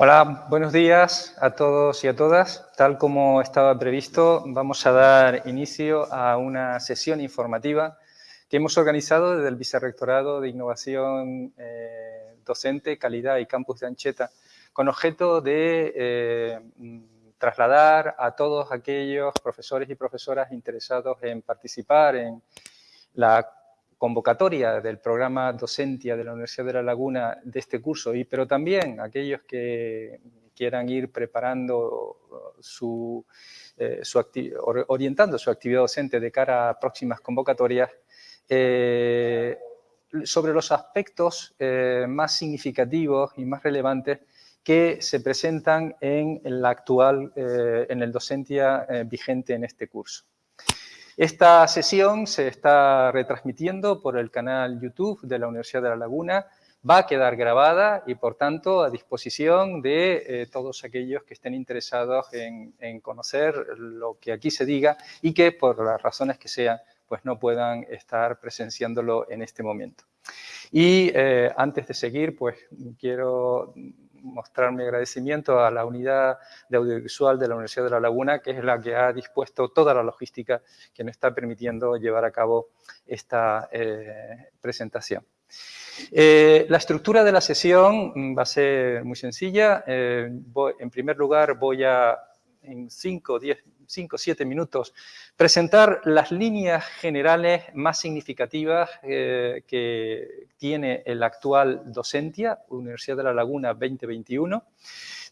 Hola, buenos días a todos y a todas. Tal como estaba previsto, vamos a dar inicio a una sesión informativa que hemos organizado desde el Vicerrectorado de Innovación eh, Docente, Calidad y Campus de Ancheta, con objeto de eh, trasladar a todos aquellos profesores y profesoras interesados en participar en la convocatoria del programa Docentia de la Universidad de La Laguna de este curso, y, pero también aquellos que quieran ir preparando su, eh, orientando su actividad docente de cara a próximas convocatorias, eh, sobre los aspectos eh, más significativos y más relevantes que se presentan en la actual, en el docentia vigente en este curso. Esta sesión se está retransmitiendo por el canal YouTube de la Universidad de La Laguna, va a quedar grabada y, por tanto, a disposición de eh, todos aquellos que estén interesados en, conocer lo que aquí se diga y que, por las razones que sean, pues no puedan estar presenciándolo en este momento. Y eh, antes de seguir, pues quiero mostrar mi agradecimiento a la unidad de audiovisual de la Universidad de La Laguna, que es la que ha dispuesto toda la logística que nos está permitiendo llevar a cabo esta eh, presentación. Eh, la estructura de la sesión va a ser muy sencilla. Eh, en primer lugar, voy a, en 5 o 10 5 o 7 minutos, presentar las líneas generales más significativas eh, que tiene el actual Docentia, Universidad de La Laguna 2021.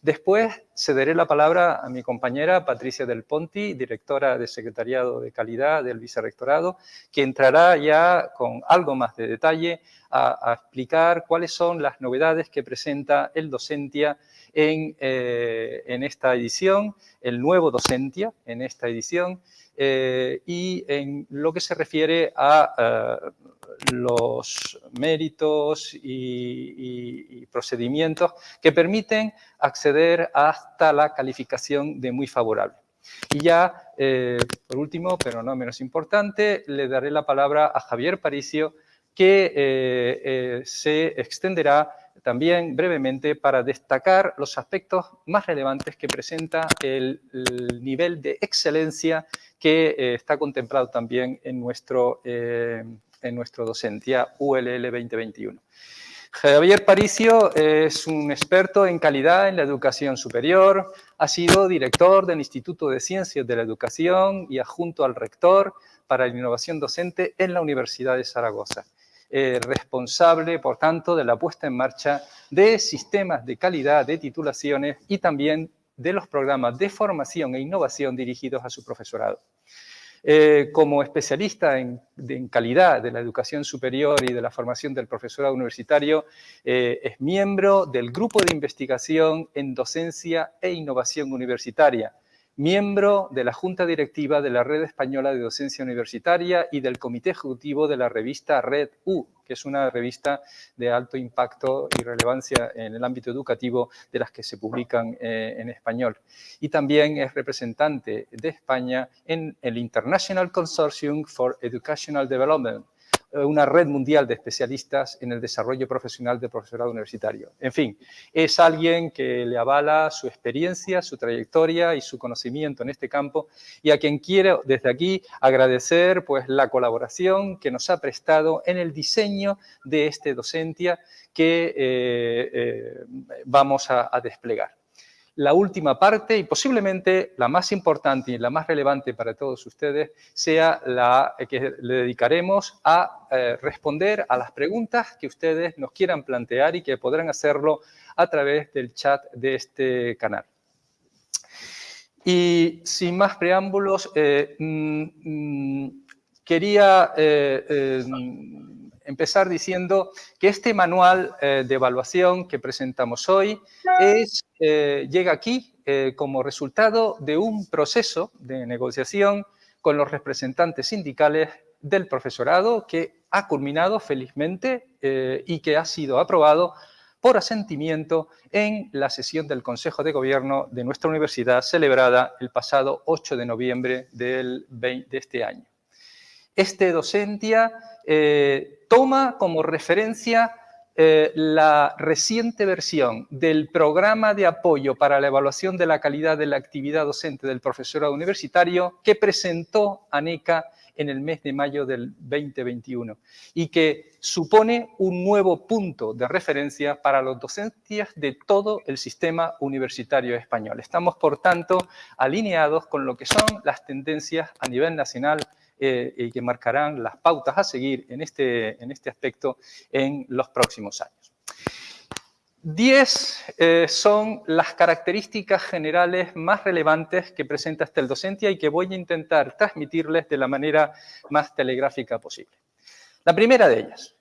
Después cederé la palabra a mi compañera Patricia Del Ponti, directora de Secretariado de Calidad del Vicerrectorado, que entrará ya con algo más de detalle a, explicar cuáles son las novedades que presenta el Docentia en, eh, esta edición, el nuevo Docentia en esta edición, eh, y en lo que se refiere a eh, los méritos y, procedimientos que permiten acceder hasta la calificación de muy favorable. Y ya, por último, pero no menos importante, le daré la palabra a Javier Paricio, que eh, eh, se extenderá también brevemente para destacar los aspectos más relevantes que presenta el, nivel de excelencia que eh, está contemplado también en nuestro, en nuestro docencia ULL 2021. Javier Paricio es un experto en calidad en la educación superior, ha sido director del Instituto de Ciencias de la Educación y adjunto al rector para la innovación docente en la Universidad de Zaragoza. Eh, responsable, por tanto, de la puesta en marcha de sistemas de calidad de titulaciones y también de los programas de formación e innovación dirigidos a su profesorado. Eh, como especialista en, calidad de la educación superior y de la formación del profesorado universitario, eh, es miembro del Grupo de Investigación en Docencia e Innovación Universitaria, miembro de la Junta Directiva de la Red Española de Docencia Universitaria y del Comité Ejecutivo de la revista Red U, que es una revista de alto impacto y relevancia en el ámbito educativo de las que se publican eh, en español. Y también es representante de España en el International Consortium for Educational Development, una red mundial de especialistas en el desarrollo profesional del profesorado universitario. En fin, es alguien que le avala su experiencia, su trayectoria y su conocimiento en este campo y a quien quiero desde aquí agradecer pues, la colaboración que nos ha prestado en el diseño de este docentia que eh, eh, vamos a desplegar la última parte y posiblemente la más importante y la más relevante para todos ustedes sea la que le dedicaremos a eh, responder a las preguntas que ustedes nos quieran plantear y que podrán hacerlo a través del chat de este canal. Y sin más preámbulos, eh, mm, mm, quería eh, empezar diciendo que este manual eh, de evaluación que presentamos hoy eh, llega aquí eh, como resultado de un proceso de negociación con los representantes sindicales del profesorado que ha culminado felizmente y que ha sido aprobado por asentimiento en la sesión del Consejo de Gobierno de nuestra universidad celebrada el pasado 8 de noviembre del de este año. Este docentia toma como referencia eh, la reciente versión del programa de apoyo para la evaluación de la calidad de la actividad docente del profesorado universitario que presentó ANECA en el mes de mayo del 2021 y que supone un nuevo punto de referencia para los docentes de todo el sistema universitario español. Estamos, por tanto, alineados con lo que son las tendencias a nivel nacional eh, y que marcarán las pautas a seguir en este, en este aspecto en los próximos años. Diez eh, son las características generales más relevantes que presenta este el y que voy a intentar transmitirles de la manera más telegráfica posible. La primera de ellas,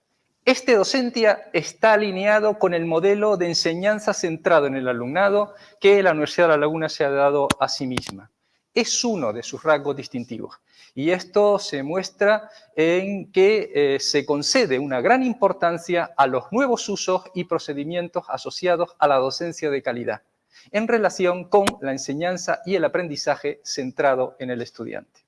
este Docentia está alineado con el modelo de enseñanza centrado en el alumnado que la Universidad de La Laguna se ha dado a sí misma. Es uno de sus rasgos distintivos. Y esto se muestra en que eh, se concede una gran importancia a los nuevos usos y procedimientos asociados a la docencia de calidad, en relación con la enseñanza y el aprendizaje centrado en el estudiante.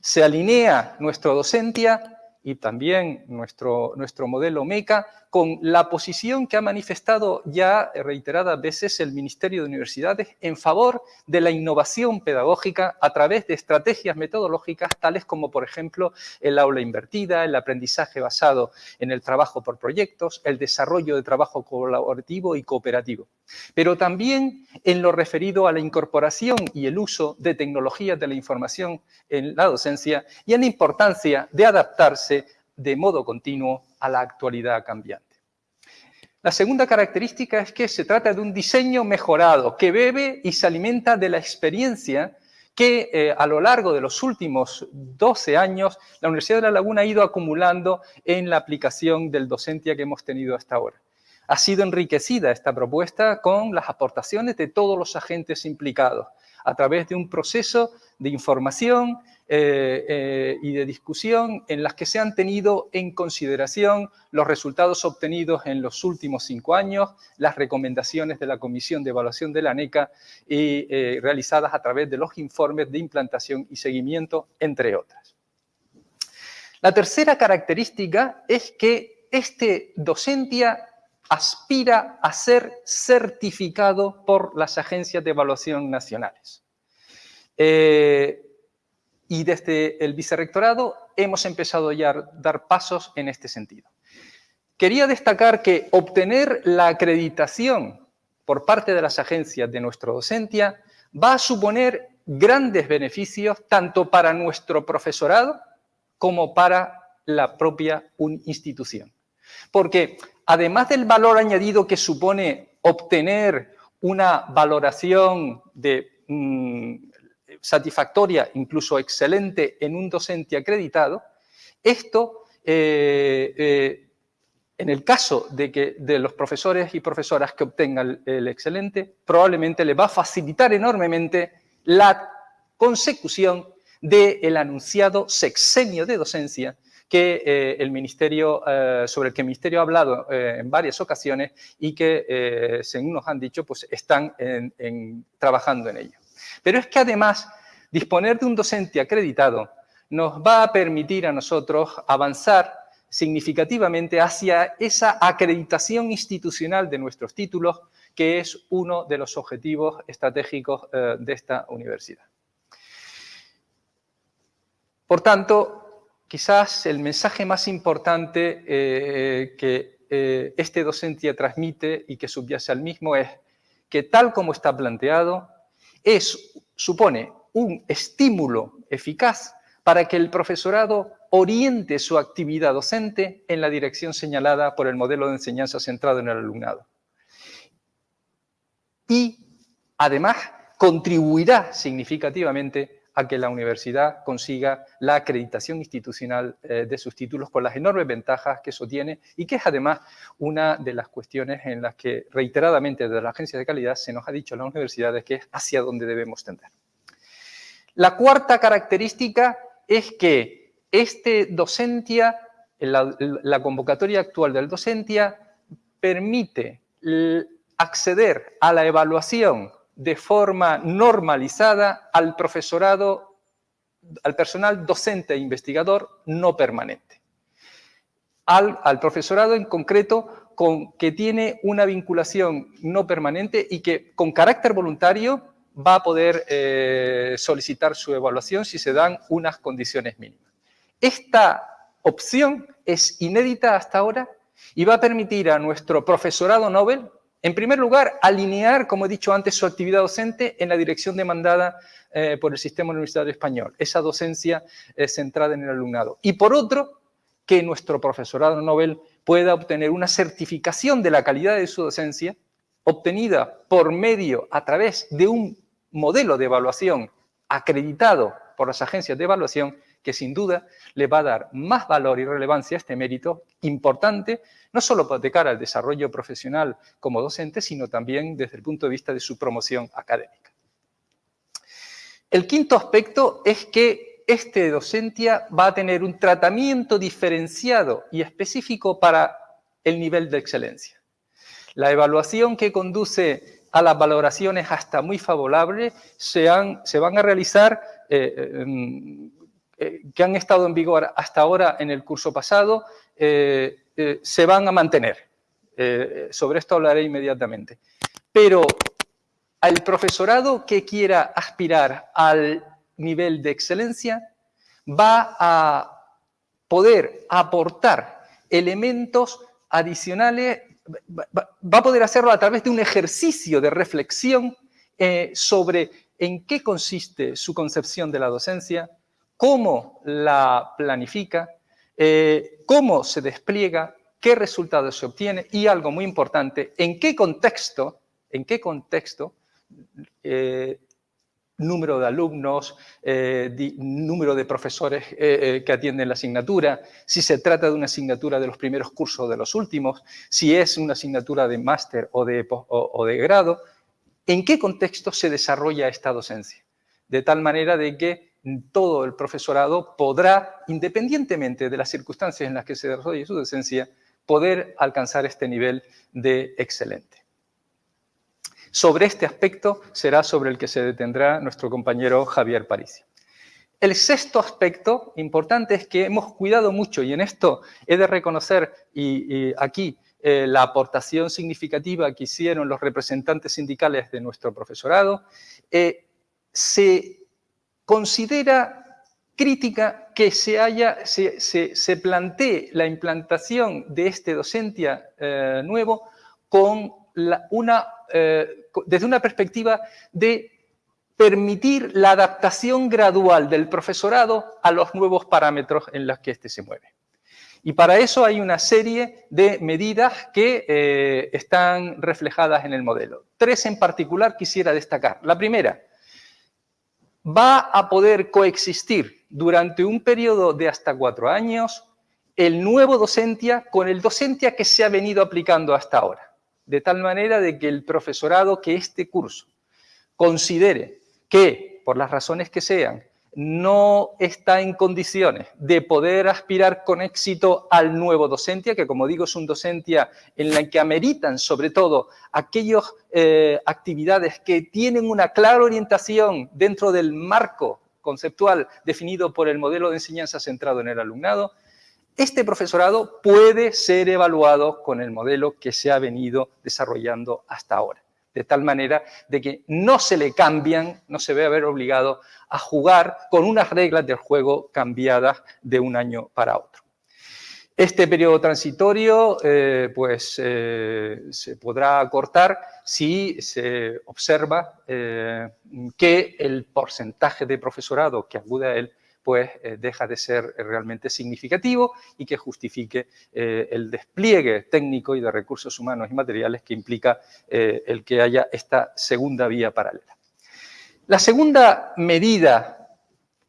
Se alinea nuestro docencia y también nuestro, nuestro modelo MECA con la posición que ha manifestado ya reiteradas veces el Ministerio de Universidades en favor de la innovación pedagógica a través de estrategias metodológicas tales como, por ejemplo, el aula invertida, el aprendizaje basado en el trabajo por proyectos, el desarrollo de trabajo colaborativo y cooperativo. Pero también en lo referido a la incorporación y el uso de tecnologías de la información en la docencia y en la importancia de adaptarse de modo continuo a la actualidad cambiante. La segunda característica es que se trata de un diseño mejorado, que bebe y se alimenta de la experiencia que eh, a lo largo de los últimos 12 años la Universidad de La Laguna ha ido acumulando en la aplicación del docencia que hemos tenido hasta ahora. Ha sido enriquecida esta propuesta con las aportaciones de todos los agentes implicados, a través de un proceso de información, eh, eh, y de discusión en las que se han tenido en consideración los resultados obtenidos en los últimos cinco años, las recomendaciones de la Comisión de Evaluación de la NECA y eh, realizadas a través de los informes de implantación y seguimiento, entre otras. La tercera característica es que este docentia aspira a ser certificado por las agencias de evaluación nacionales. Y desde el vicerrectorado hemos empezado ya a dar pasos en este sentido. Quería destacar que obtener la acreditación por parte de las agencias de nuestra docencia va a suponer grandes beneficios tanto para nuestro profesorado como para la propia institución. Porque además del valor añadido que supone obtener una valoración de mm, satisfactoria, incluso excelente en un docente acreditado, esto, eh, eh, en el caso de, que, de los profesores y profesoras que obtengan el, excelente, probablemente le va a facilitar enormemente la consecución del anunciado sexenio de docencia que eh, el Ministerio, sobre el que el Ministerio ha hablado en varias ocasiones y que, según nos han dicho, pues están trabajando en ello. Pero es que además disponer de un docente acreditado nos va a permitir a nosotros avanzar significativamente hacia esa acreditación institucional de nuestros títulos, que es uno de los objetivos estratégicos eh, de esta universidad. Por tanto, quizás el mensaje más importante eh, que eh, este docente transmite y que subyace al mismo es que tal como está planteado, es, supone un estímulo eficaz para que el profesorado oriente su actividad docente en la dirección señalada por el modelo de enseñanza centrado en el alumnado. Y, además, contribuirá significativamente a que la universidad consiga la acreditación institucional eh, de sus títulos con las enormes ventajas que eso tiene y que es además una de las cuestiones en las que reiteradamente desde la agencia de calidad se nos ha dicho a las universidades que es hacia donde debemos tender. La cuarta característica es que este docentia, la, convocatoria actual del docentia, permite acceder a la evaluación de forma normalizada al profesorado, al personal docente e investigador no permanente. al, profesorado en concreto con que tiene una vinculación no permanente y que con carácter voluntario va a poder eh, solicitar su evaluación si se dan unas condiciones mínimas. Esta opción es inédita hasta ahora y va a permitir a nuestro profesorado Nobel, en primer lugar, alinear, como he dicho antes, su actividad docente en la dirección demandada eh, por el sistema universitario español, esa docencia eh, centrada en el alumnado. Y por otro, que nuestro profesorado Nobel pueda obtener una certificación de la calidad de su docencia, obtenida por medio, a través de un modelo de evaluación acreditado por las agencias de evaluación, que sin duda le va a dar más valor y relevancia a este mérito importante, no solo de cara al desarrollo profesional como docente, sino también desde el punto de vista de su promoción académica. El quinto aspecto es que este docencia va a tener un tratamiento diferenciado y específico para el nivel de excelencia. La evaluación que conduce a las valoraciones hasta muy favorables se, se van a realizar, eh, eh, eh, que han estado en vigor hasta ahora en el curso pasado, se van a mantener. sobre esto hablaré inmediatamente. Pero al profesorado que quiera aspirar al nivel de excelencia va a poder aportar elementos adicionales va a poder hacerlo a través de un ejercicio de reflexión eh, sobre en qué consiste su concepción de la docencia, cómo la planifica, eh, cómo se despliega, qué resultados se obtiene y algo muy importante, en qué contexto, en qué contexto eh, número de alumnos, eh, número de profesores que atienden la asignatura, si se trata de una asignatura de los primeros cursos o de los últimos, si es una asignatura de máster o de, o de grado, en qué contexto se desarrolla esta docencia. De tal manera de que todo el profesorado podrá, independientemente de las circunstancias en las que se desarrolle su docencia, poder alcanzar este nivel de excelente. Sobre este aspecto será sobre el que se detendrá nuestro compañero Javier Parisi. El sexto aspecto importante es que hemos cuidado mucho, y en esto he de reconocer y, aquí eh, la aportación significativa que hicieron los representantes sindicales de nuestro profesorado, eh, se considera crítica que se, haya, se, plantee la implantación de este docencia eh, nuevo con una eh, desde una perspectiva de permitir la adaptación gradual del profesorado a los nuevos parámetros en los que éste se mueve. Y para eso hay una serie de medidas que eh, están reflejadas en el modelo. Tres en particular quisiera destacar. La primera, va a poder coexistir durante un periodo de hasta cuatro años el nuevo docentia con el docentia que se ha venido aplicando hasta ahora. De tal manera de que el profesorado que este curso considere que, por las razones que sean, no está en condiciones de poder aspirar con éxito al nuevo docentia, que como digo es un docentia en la que ameritan sobre todo aquellas eh, actividades que tienen una clara orientación dentro del marco conceptual definido por el modelo de enseñanza centrado en el alumnado, este profesorado puede ser evaluado con el modelo que se ha venido desarrollando hasta ahora, de tal manera de que no se le cambian, no se ve haber obligado a jugar con unas reglas del juego cambiadas de un año para otro. Este periodo transitorio eh, pues, eh, se podrá acortar si se observa eh, que el porcentaje de profesorado que acude a él pues deja de ser eh, realmente significativo y que justifique eh, el despliegue técnico y de recursos humanos y materiales que implica el que haya esta segunda vía paralela. La segunda medida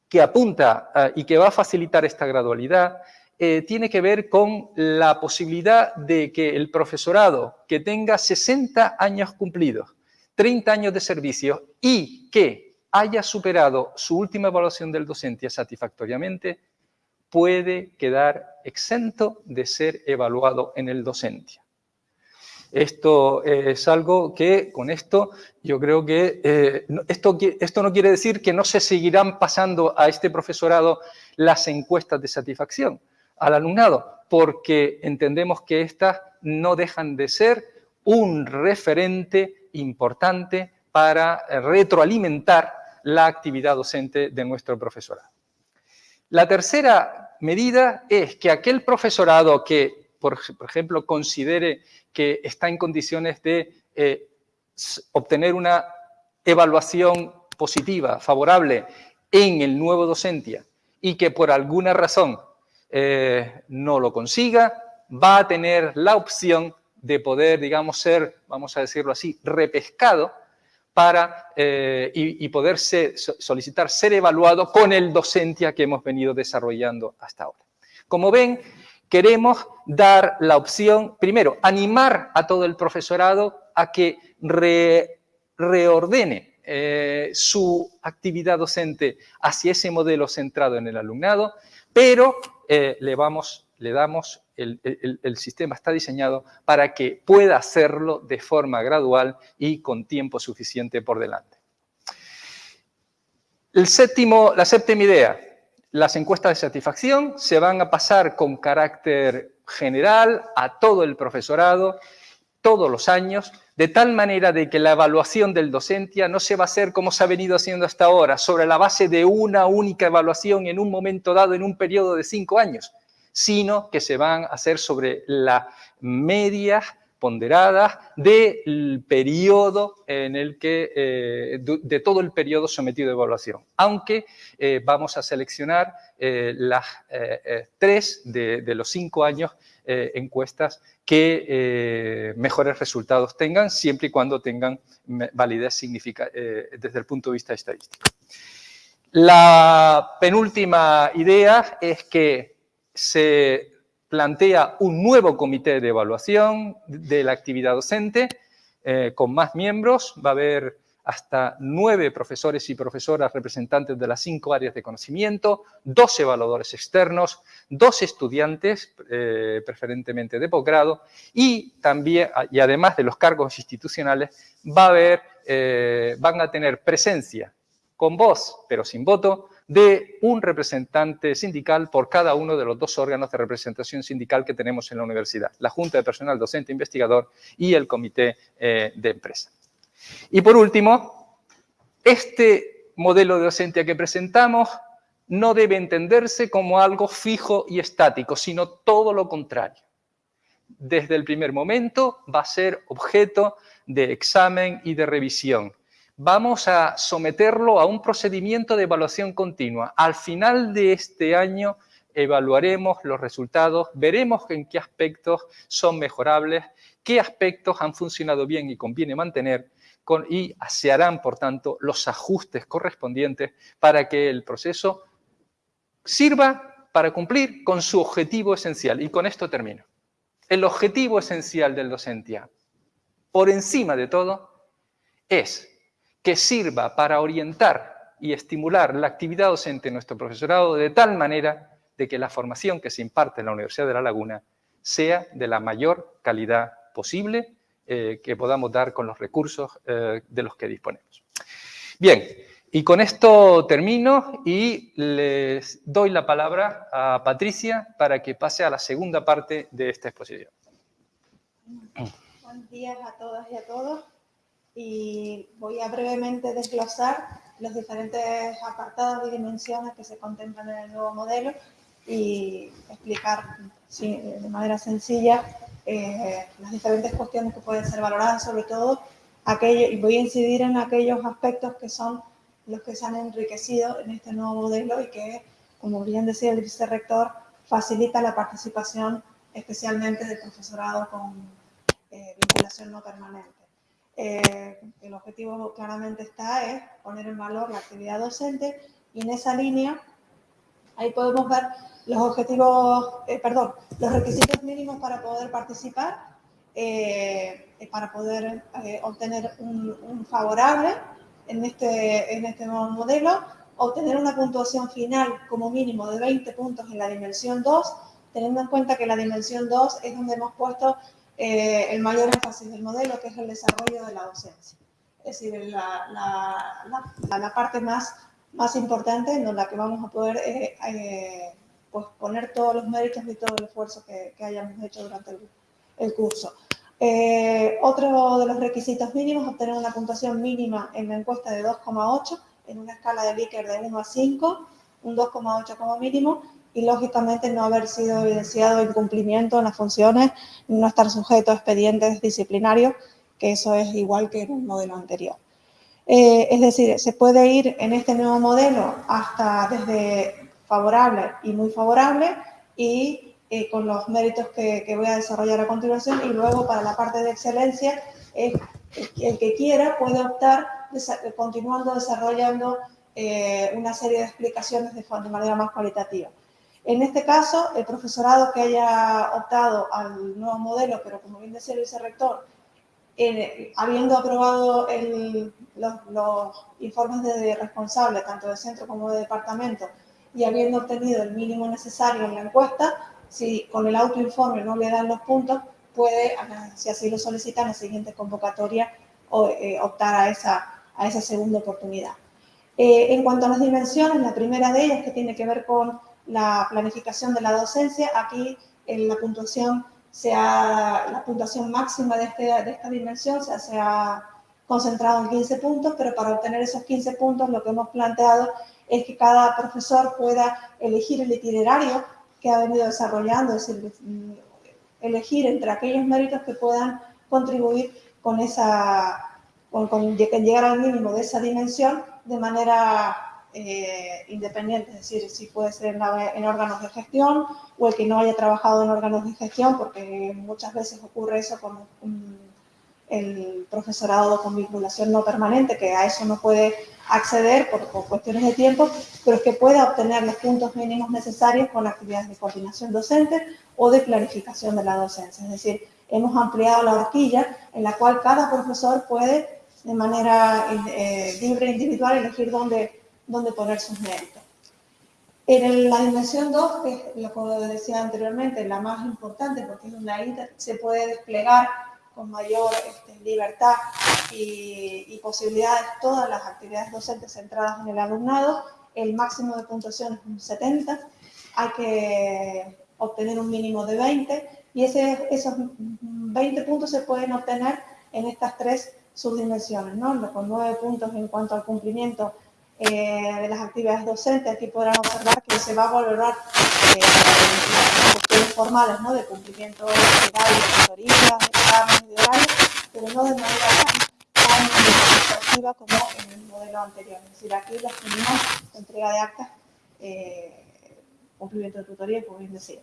que apunta y que va a facilitar esta gradualidad tiene que ver con la posibilidad de que el profesorado que tenga 60 años cumplidos, 30 años de servicio y que haya superado su última evaluación del docente satisfactoriamente, puede quedar exento de ser evaluado en el docente. Esto es algo que, con esto, yo creo que eh, esto, esto no quiere decir que no se seguirán pasando a este profesorado las encuestas de satisfacción al alumnado, porque entendemos que estas no dejan de ser un referente importante para retroalimentar la actividad docente de nuestro profesorado. La tercera medida es que aquel profesorado que, por, ejemplo, considere que está en condiciones de eh, obtener una evaluación positiva, favorable en el nuevo docencia y que por alguna razón eh, no lo consiga, va a tener la opción de poder, digamos, ser, vamos a decirlo así, repescado para, eh, y, poder solicitar ser evaluado con el docencia que hemos venido desarrollando hasta ahora. Como ven, queremos dar la opción, primero, animar a todo el profesorado a que reordene eh, su actividad docente hacia ese modelo centrado en el alumnado, pero eh, le, vamos, le damos el, sistema está diseñado para que pueda hacerlo de forma gradual y con tiempo suficiente por delante. El séptimo, la séptima idea, las encuestas de satisfacción se van a pasar con carácter general a todo el profesorado todos los años, de tal manera de que la evaluación del docencia no se va a hacer como se ha venido haciendo hasta ahora, sobre la base de una única evaluación en un momento dado, en un periodo de cinco años, sino que se van a hacer sobre la media ponderadas del periodo en el que, eh, de todo el periodo sometido a evaluación. Aunque eh, vamos a seleccionar eh, las tres de, de, los cinco años encuestas que mejores resultados tengan, siempre y cuando tengan validez significa, desde el punto de vista estadístico. La penúltima idea es que se plantea un nuevo comité de evaluación de la actividad docente eh, con más miembros. Va a haber hasta nueve profesores y profesoras representantes de las cinco áreas de conocimiento, dos evaluadores externos, dos estudiantes, eh, preferentemente de posgrado, y también, y además de los cargos institucionales, va a haber, eh, van a tener presencia con voz, pero sin voto, de un representante sindical por cada uno de los dos órganos de representación sindical que tenemos en la universidad, la Junta de Personal Docente Investigador y el Comité eh, de Empresa. Y por último, este modelo de docencia que presentamos no debe entenderse como algo fijo y estático, sino todo lo contrario. Desde el primer momento va a ser objeto de examen y de revisión vamos a someterlo a un procedimiento de evaluación continua. Al final de este año evaluaremos los resultados, veremos en qué aspectos son mejorables, qué aspectos han funcionado bien y conviene mantener y se harán, por tanto, los ajustes correspondientes para que el proceso sirva para cumplir con su objetivo esencial. Y con esto termino. El objetivo esencial del docencia, por encima de todo, es que sirva para orientar y estimular la actividad docente de nuestro profesorado de tal manera de que la formación que se imparte en la Universidad de La Laguna sea de la mayor calidad posible eh, que podamos dar con los recursos eh, de los que disponemos. Bien, y con esto termino y les doy la palabra a Patricia para que pase a la segunda parte de esta exposición. Buenos días a todas y a todos y voy a brevemente desglosar los diferentes apartados y dimensiones que se contemplan en el nuevo modelo y explicar de manera sencilla eh, las diferentes cuestiones que pueden ser valoradas, sobre todo aquello, y voy a incidir en aquellos aspectos que son los que se han enriquecido en este nuevo modelo y que, como bien decía el vicerrector, facilita la participación especialmente del profesorado con eh, vinculación no permanente. Eh, el objetivo claramente está es poner en valor la actividad docente y en esa línea ahí podemos ver los objetivos, eh, perdón, los requisitos mínimos para poder participar, eh, para poder obtener un, favorable en este, en este nuevo modelo, obtener una puntuación final como mínimo de 20 puntos en la dimensión 2, teniendo en cuenta que la dimensión 2 es donde hemos puesto eh, el mayor énfasis del modelo, que es el desarrollo de la docencia. Es decir, la, la, la, parte más, más importante en la que vamos a poder eh, eh, pues poner todos los méritos y todo el esfuerzo que, hayamos hecho durante el, curso. Eh, otro de los requisitos mínimos, obtener una puntuación mínima en la encuesta de 2,8 en una escala de Likert de 1 a 5, un 2,8 como mínimo, y lógicamente no haber sido evidenciado incumplimiento en las funciones, no estar sujeto a expedientes disciplinarios, que eso es igual que en un modelo anterior. Eh, es decir, se puede ir en este nuevo modelo hasta desde favorable y muy favorable y eh, con los méritos que, voy a desarrollar a continuación y luego para la parte de excelencia, el que quiera puede optar continuando desarrollando eh, una serie de explicaciones de, de manera más cualitativa. En este caso, el profesorado que haya optado al nuevo modelo, pero como bien decía el vicerrector, habiendo aprobado los, informes de responsable, tanto de centro como de departamento, y habiendo obtenido el mínimo necesario en la encuesta, si con el autoinforme no le dan los puntos, puede, si así lo solicita, en la siguiente convocatoria eh, optar a esa, a esa segunda oportunidad. Eh, en cuanto a las dimensiones, la primera de ellas que tiene que ver con la planificación de la docencia, aquí en la puntuación sea la puntuación máxima de, este, de esta dimensión se, ha concentrado en 15 puntos, pero para obtener esos 15 puntos lo que hemos planteado es que cada profesor pueda elegir el itinerario que ha venido desarrollando, es decir, elegir entre aquellos méritos que puedan contribuir con esa, con, llegar al mínimo de esa dimensión de manera eh, independiente, es decir, si puede ser en, órganos de gestión o el que no haya trabajado en órganos de gestión, porque muchas veces ocurre eso con el profesorado con vinculación no permanente, que a eso no puede acceder por, cuestiones de tiempo, pero es que pueda obtener los puntos mínimos necesarios con actividades de coordinación docente o de planificación de la docencia. Es decir, hemos ampliado la horquilla en la cual cada profesor puede de manera eh, libre e individual elegir dónde donde poner sus méritos. En la dimensión 2, que es que decía anteriormente, la más importante porque es una se puede desplegar con mayor este, libertad y, y, posibilidades todas las actividades docentes centradas en el alumnado. El máximo de puntuación es un 70, hay que obtener un mínimo de 20 y ese, esos 20 puntos se pueden obtener en estas tres subdimensiones, ¿no? con 9 puntos en cuanto al cumplimiento eh, de las actividades docentes, aquí podrán observar que se va a valorar eh, las cuestiones formales ¿no? de cumplimiento horarios, de tutorías, de exámenes, de horarios, pero no de manera tan, exhaustiva como en el modelo anterior. Es decir, aquí las tenemos entrega de actas, eh, cumplimiento de tutoría, como bien decía.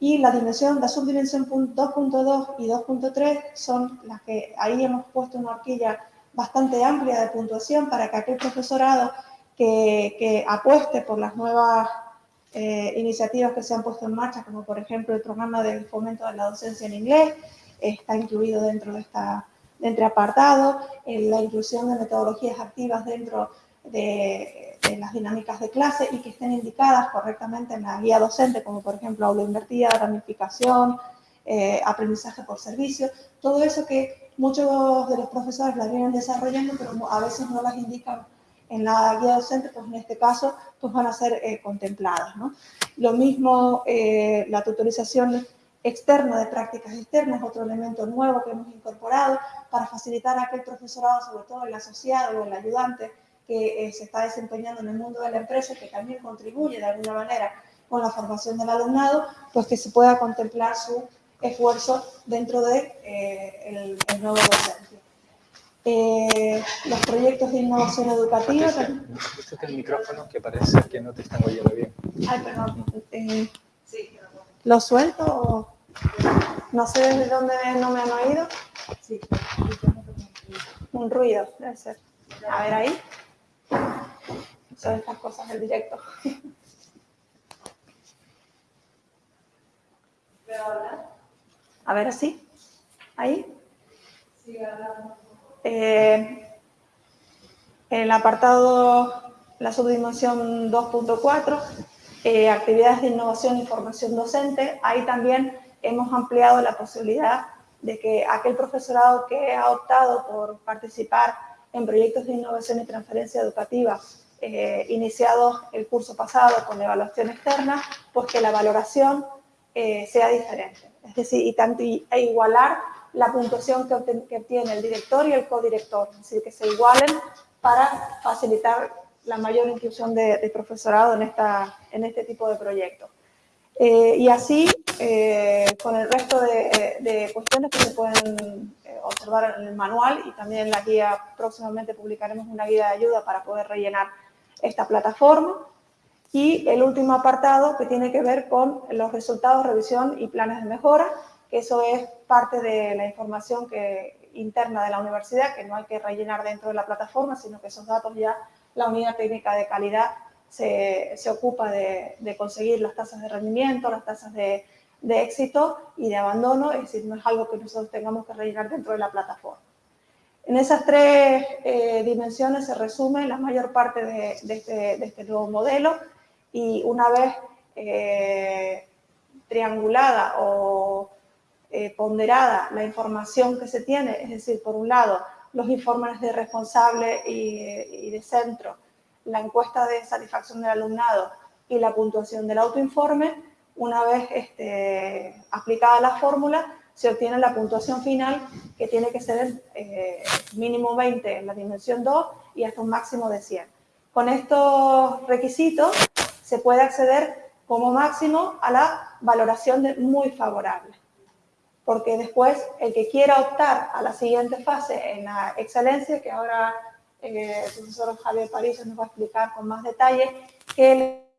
Y la dimensión, la subdimensión 2.2 y 2.3 son las que ahí hemos puesto una horquilla bastante amplia de puntuación para que aquel profesorado que, apueste por las nuevas eh, iniciativas que se han puesto en marcha, como por ejemplo el programa de fomento de la docencia en inglés, está incluido dentro de, esta, de este apartado, en la inclusión de metodologías activas dentro de, las dinámicas de clase y que estén indicadas correctamente en la guía docente, como por ejemplo aula invertida, ramificación, eh, aprendizaje por servicio, todo eso que muchos de los profesores las vienen desarrollando, pero a veces no las indican en la guía docente, pues en este caso pues van a ser eh, contempladas. Lo mismo eh, la tutorización externa de prácticas externas, otro elemento nuevo que hemos incorporado para facilitar a aquel profesorado, sobre todo el asociado o el ayudante que eh, se está desempeñando en el mundo de la empresa, que también contribuye de alguna manera con la formación del alumnado, pues que se pueda contemplar su esfuerzo dentro de eh, el, nuevo docente. Eh, los proyectos de innovación educativa. Este es el micrófono que parece que no te están oyendo bien. Ay, perdón. Eh, ¿Lo suelto no sé desde dónde no me han oído? Sí. Un ruido, debe ser. A ver ahí. Son estas cosas del directo. A ver, así. Ahí. Eh, el apartado, la subdimensión 2.4, eh, actividades de innovación y formación docente, ahí también hemos ampliado la posibilidad de que aquel profesorado que ha optado por participar en proyectos de innovación y transferencia educativa eh, iniciados el curso pasado con evaluación externa, pues que la valoración eh, sea diferente. Es decir, y tanto, e igualar la puntuación que, obtiene el director y el codirector, es decir, que se igualen para facilitar la mayor inclusión de, profesorado en, esta, en este tipo de proyectos. Eh, y así, con el resto de, de, cuestiones que se pueden observar en el manual y también en la guía, próximamente publicaremos una guía de ayuda para poder rellenar esta plataforma. Y el último apartado que tiene que ver con los resultados, revisión y planes de mejora, que eso es parte de la información que, interna de la universidad, que no hay que rellenar dentro de la plataforma, sino que esos datos ya la unidad técnica de calidad se, se ocupa de, de, conseguir las tasas de rendimiento, las tasas de, de éxito y de abandono, es decir, no es algo que nosotros tengamos que rellenar dentro de la plataforma. En esas tres eh, dimensiones se resume la mayor parte de, este, este, nuevo modelo y una vez eh, triangulada o eh, ponderada la información que se tiene, es decir, por un lado, los informes de responsable y, y de centro, la encuesta de satisfacción del alumnado y la puntuación del autoinforme, una vez este, aplicada la fórmula, se obtiene la puntuación final que tiene que ser eh, mínimo 20 en la dimensión 2 y hasta un máximo de 100. Con estos requisitos se puede acceder como máximo a la valoración de muy favorable. Porque después el que quiera optar a la siguiente fase en la excelencia, que ahora eh, el profesor Javier París nos va a explicar con más detalle, que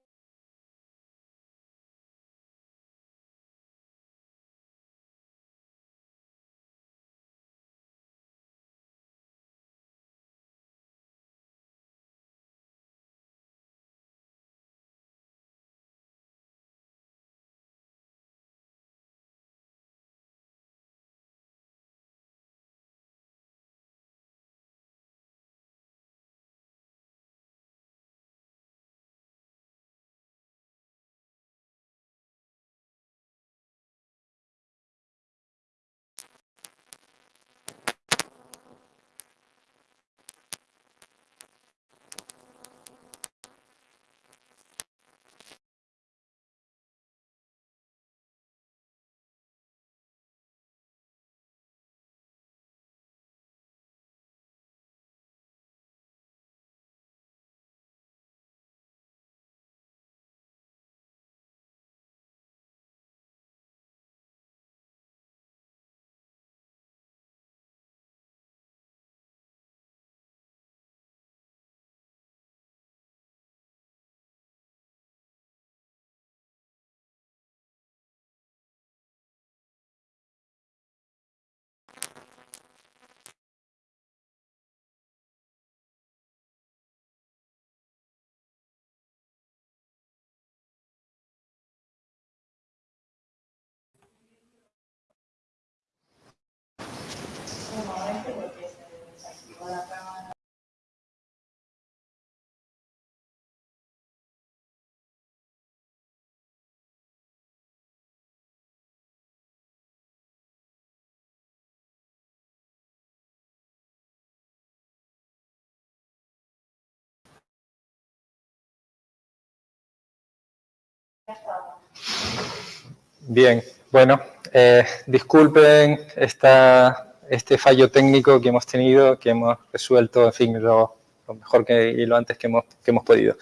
Bien, bueno, eh, disculpen este fallo técnico que hemos tenido, que hemos resuelto, en fin, lo, mejor que, y lo antes que hemos, que hemos podido.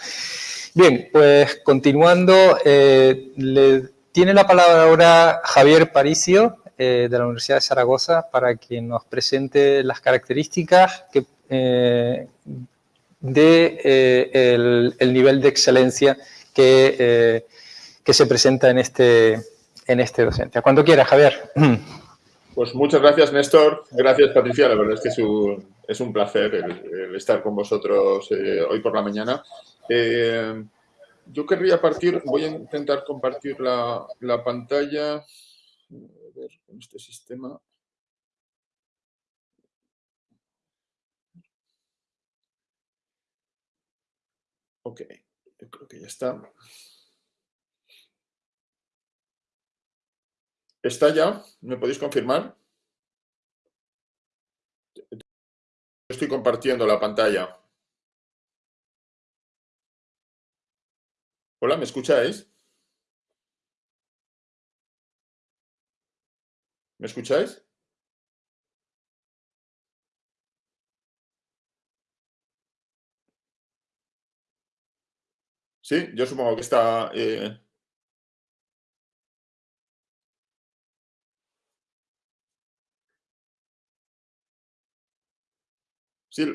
Bien, pues continuando, eh, le tiene la palabra ahora Javier Paricio, eh, de la Universidad de Zaragoza, para que nos presente las características que, de el, nivel de excelencia que, que se presenta en este, en este docente. Cuando quiera, Javier. Pues muchas gracias, Néstor. Gracias, Patricia. La verdad es que es un, placer el, estar con vosotros eh, hoy por la mañana. Eh, yo querría partir, voy a intentar compartir la, la pantalla. Ver, con este sistema. Ok, creo que ya está. ¿Está ya? ¿Me podéis confirmar? Estoy compartiendo la pantalla. Hola, ¿me escucháis? ¿Me escucháis? Sí, yo supongo que está... Eh, Sí.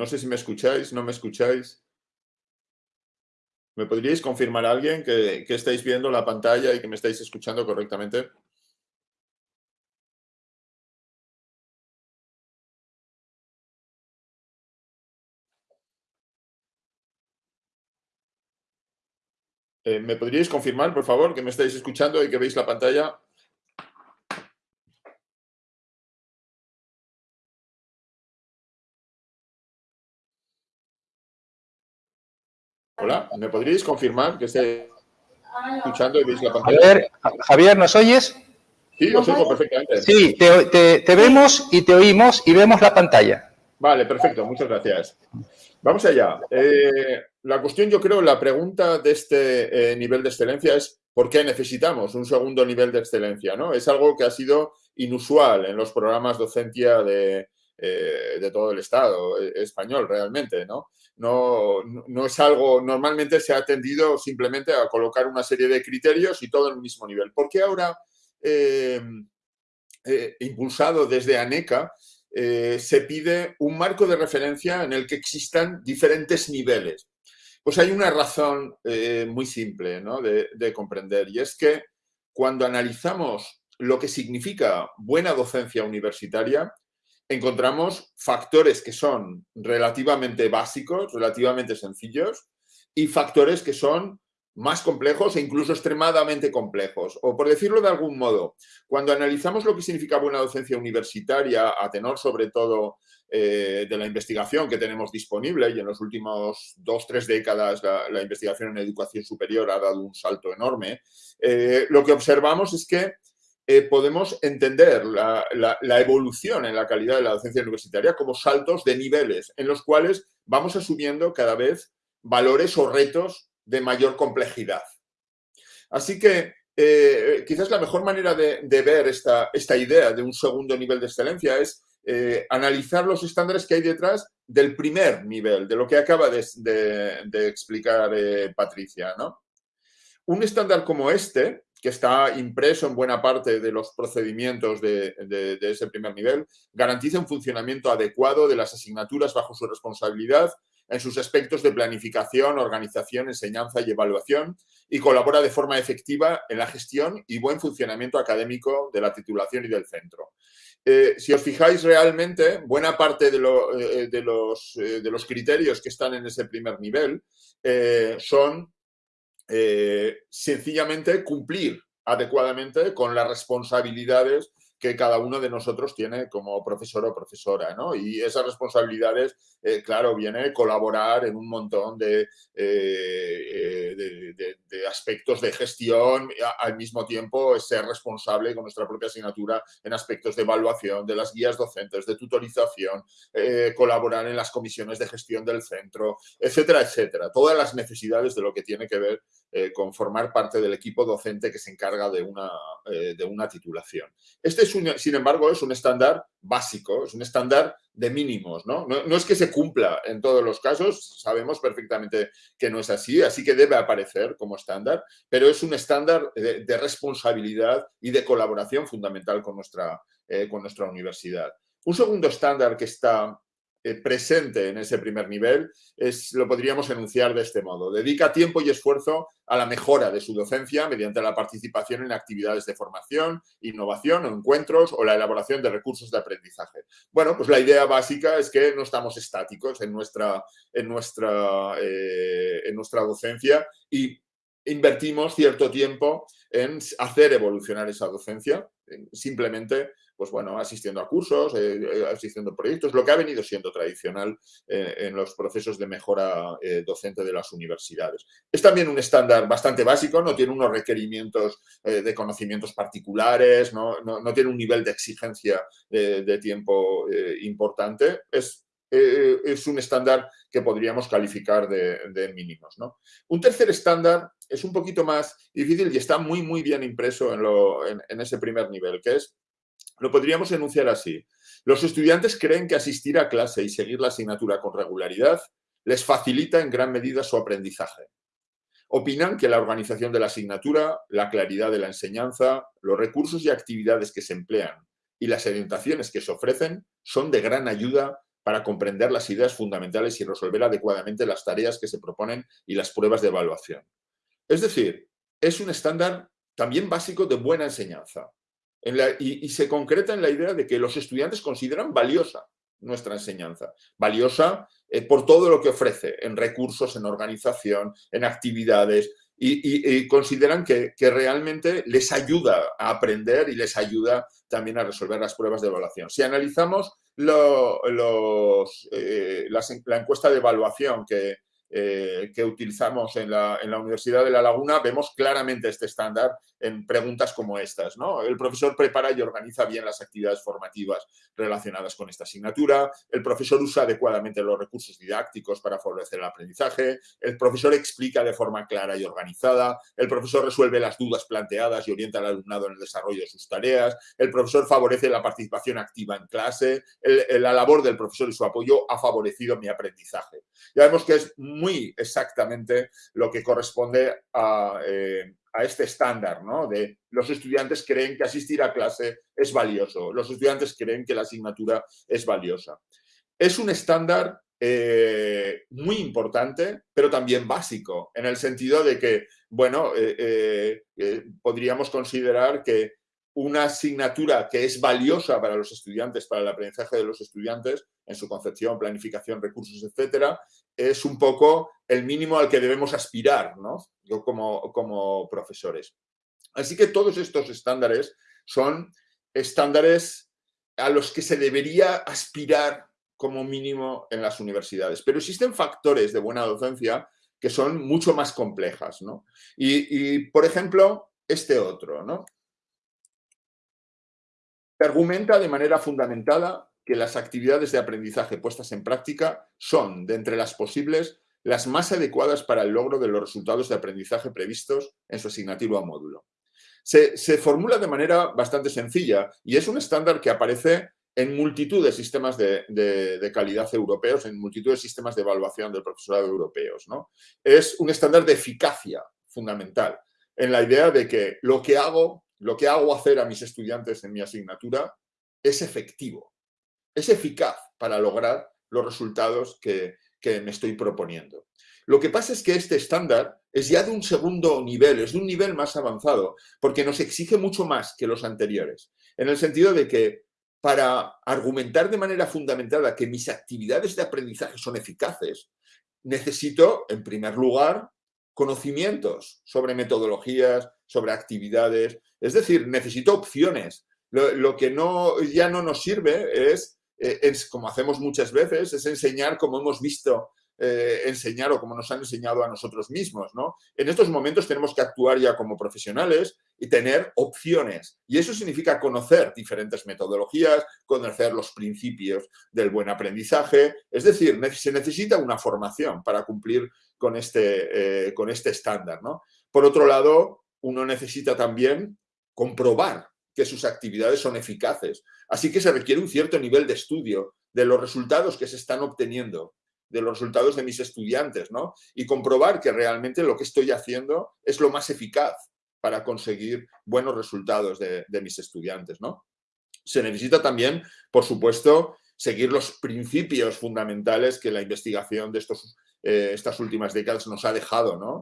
No sé si me escucháis, no me escucháis. ¿Me podríais confirmar a alguien que, que estáis viendo la pantalla y que me estáis escuchando correctamente? Eh, ¿Me podríais confirmar, por favor, que me estáis escuchando y que veis la pantalla? Hola, ¿me podríais confirmar que estáis escuchando y veis la pantalla? Javier, Javier ¿nos oyes? Sí, os oigo perfectamente. Sí, te, te vemos y te oímos y vemos la pantalla. Vale, perfecto, muchas gracias. Vamos allá. Eh, la cuestión, yo creo, la pregunta de este eh, nivel de excelencia es ¿por qué necesitamos un segundo nivel de excelencia? ¿no? Es algo que ha sido inusual en los programas docencia de, eh, de todo el Estado español realmente. ¿no? No, no es algo, normalmente se ha atendido simplemente a colocar una serie de criterios y todo en el mismo nivel. ¿Por qué ahora, impulsado desde ANECA, eh, se pide un marco de referencia en el que existan diferentes niveles. Pues hay una razón eh, muy simple de, comprender y es que cuando analizamos lo que significa buena docencia universitaria, encontramos factores que son relativamente básicos, relativamente sencillos y factores que son más complejos e incluso extremadamente complejos. O por decirlo de algún modo, cuando analizamos lo que significa buena docencia universitaria, a tenor sobre todo eh, de la investigación que tenemos disponible, y en los últimos dos, tres décadas la, investigación en educación superior ha dado un salto enorme, eh, lo que observamos es que eh, podemos entender la, evolución en la calidad de la docencia universitaria como saltos de niveles en los cuales vamos asumiendo cada vez valores o retos de mayor complejidad. Así que eh, quizás la mejor manera de, ver esta, idea de un segundo nivel de excelencia es eh, analizar los estándares que hay detrás del primer nivel, de lo que acaba de, explicar eh, Patricia. ¿no? Un estándar como este, que está impreso en buena parte de los procedimientos de, ese primer nivel, garantiza un funcionamiento adecuado de las asignaturas bajo su responsabilidad en sus aspectos de planificación, organización, enseñanza y evaluación y colabora de forma efectiva en la gestión y buen funcionamiento académico de la titulación y del centro. Eh, si os fijáis realmente, buena parte de, eh, los, eh, de, los, criterios que están en ese primer nivel son sencillamente cumplir adecuadamente con las responsabilidades que cada uno de nosotros tiene como profesor o profesora, ¿no? Y esas responsabilidades, eh, claro, viene colaborar en un montón de, eh, de, aspectos de gestión, al mismo tiempo ser responsable con nuestra propia asignatura en aspectos de evaluación, de las guías docentes, de tutorización, eh, colaborar en las comisiones de gestión del centro, etcétera, etcétera. Todas las necesidades de lo que tiene que ver con formar parte del equipo docente que se encarga de una, de una titulación. Este es sin embargo, es un estándar básico, es un estándar de mínimos, ¿no? ¿no? es que se cumpla en todos los casos, sabemos perfectamente que no es así, así que debe aparecer como estándar, pero es un estándar de, responsabilidad y de colaboración fundamental con nuestra, eh, con nuestra universidad. Un segundo estándar que está eh, presente en ese primer nivel, es, lo podríamos enunciar de este modo. Dedica tiempo y esfuerzo a la mejora de su docencia mediante la participación en actividades de formación, innovación encuentros o la elaboración de recursos de aprendizaje. Bueno, pues la idea básica es que no estamos estáticos en nuestra, en nuestra, eh, en nuestra docencia y invertimos cierto tiempo en hacer evolucionar esa docencia, simplemente pues bueno, asistiendo a cursos, eh, eh, asistiendo a proyectos, lo que ha venido siendo tradicional eh, en los procesos de mejora docente de las universidades. Es también un estándar bastante básico, no tiene unos requerimientos de conocimientos particulares, no, tiene un nivel de exigencia de tiempo importante, es es un estándar que podríamos calificar de, mínimos. ¿no? Un tercer estándar es un poquito más difícil y está muy, muy bien impreso en, en ese primer nivel, que es, lo podríamos enunciar así. Los estudiantes creen que asistir a clase y seguir la asignatura con regularidad les facilita en gran medida su aprendizaje. Opinan que la organización de la asignatura, la claridad de la enseñanza, los recursos y actividades que se emplean y las orientaciones que se ofrecen son de gran ayuda para comprender las ideas fundamentales y resolver adecuadamente las tareas que se proponen y las pruebas de evaluación. Es decir, es un estándar también básico de buena enseñanza y, se concreta en la idea de que los estudiantes consideran valiosa nuestra enseñanza. Valiosa eh, por todo lo que ofrece en recursos, en organización, en actividades, y, consideran que, realmente les ayuda a aprender y les ayuda también a resolver las pruebas de evaluación. Si analizamos eh, la encuesta de evaluación que, eh, que utilizamos en la, Universidad de La Laguna, vemos claramente este estándar en preguntas como estas. ¿no? El profesor prepara y organiza bien las actividades formativas relacionadas con esta asignatura, el profesor usa adecuadamente los recursos didácticos para favorecer el aprendizaje, el profesor explica de forma clara y organizada, el profesor resuelve las dudas planteadas y orienta al alumnado en el desarrollo de sus tareas, el profesor favorece la participación activa en clase, la labor del profesor y su apoyo ha favorecido mi aprendizaje. Ya vemos que es exactamente lo que corresponde a, eh, este estándar, ¿no? De los estudiantes creen que asistir a clase es valioso, los estudiantes creen que la asignatura es valiosa. Es un estándar eh, muy importante, pero también básico, en el sentido de que, bueno, eh, podríamos considerar que una asignatura que es valiosa para los estudiantes, para el aprendizaje de los estudiantes, en su concepción, planificación, recursos, etcétera, es un poco el mínimo al que debemos aspirar, ¿no? Yo como, como profesores. Así que todos estos estándares son estándares a los que se debería aspirar como mínimo en las universidades. Pero existen factores de buena docencia que son mucho más complejas, ¿no? Y, y por ejemplo, este otro, ¿no? Argumenta de manera fundamentada que las actividades de aprendizaje puestas en práctica son, de entre las posibles, las más adecuadas para el logro de los resultados de aprendizaje previstos en su asignativa o módulo. Se, formula de manera bastante sencilla y es un estándar que aparece en multitud de sistemas de, calidad europeos, en multitud de sistemas de evaluación del profesorado europeos. ¿no? Es un estándar de eficacia fundamental en la idea de que lo que hago lo que hago hacer a mis estudiantes en mi asignatura es efectivo, es eficaz para lograr los resultados que, me estoy proponiendo. Lo que pasa es que este estándar es ya de un segundo nivel, es de un nivel más avanzado, porque nos exige mucho más que los anteriores, en el sentido de que para argumentar de manera fundamentada que mis actividades de aprendizaje son eficaces, necesito, en primer lugar, conocimientos sobre metodologías, sobre actividades. Es decir, necesito opciones. Lo, que no, ya no nos sirve es, eh, es, como hacemos muchas veces, es enseñar como hemos visto eh, enseñar o como nos han enseñado a nosotros mismos. ¿no? En estos momentos tenemos que actuar ya como profesionales y tener opciones. Y eso significa conocer diferentes metodologías, conocer los principios del buen aprendizaje. Es decir, se necesita una formación para cumplir con este, eh, con este estándar. ¿no? Por otro lado, uno necesita también comprobar que sus actividades son eficaces. Así que se requiere un cierto nivel de estudio de los resultados que se están obteniendo de los resultados de mis estudiantes, ¿no? Y comprobar que realmente lo que estoy haciendo es lo más eficaz para conseguir buenos resultados de, mis estudiantes, ¿no? Se necesita también, por supuesto, seguir los principios fundamentales que la investigación de estos, eh, estas últimas décadas nos ha dejado, ¿no?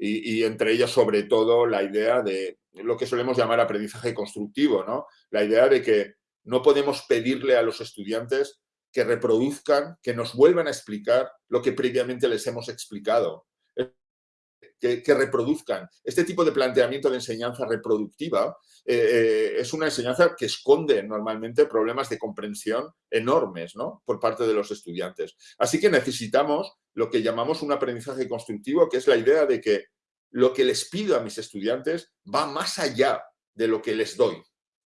Y, entre ellos, sobre todo, la idea de lo que solemos llamar aprendizaje constructivo, ¿no? La idea de que no podemos pedirle a los estudiantes que reproduzcan, que nos vuelvan a explicar lo que previamente les hemos explicado. Que, reproduzcan. Este tipo de planteamiento de enseñanza reproductiva eh, eh, es una enseñanza que esconde normalmente problemas de comprensión enormes ¿no? por parte de los estudiantes. Así que necesitamos lo que llamamos un aprendizaje constructivo, que es la idea de que lo que les pido a mis estudiantes va más allá de lo que les doy.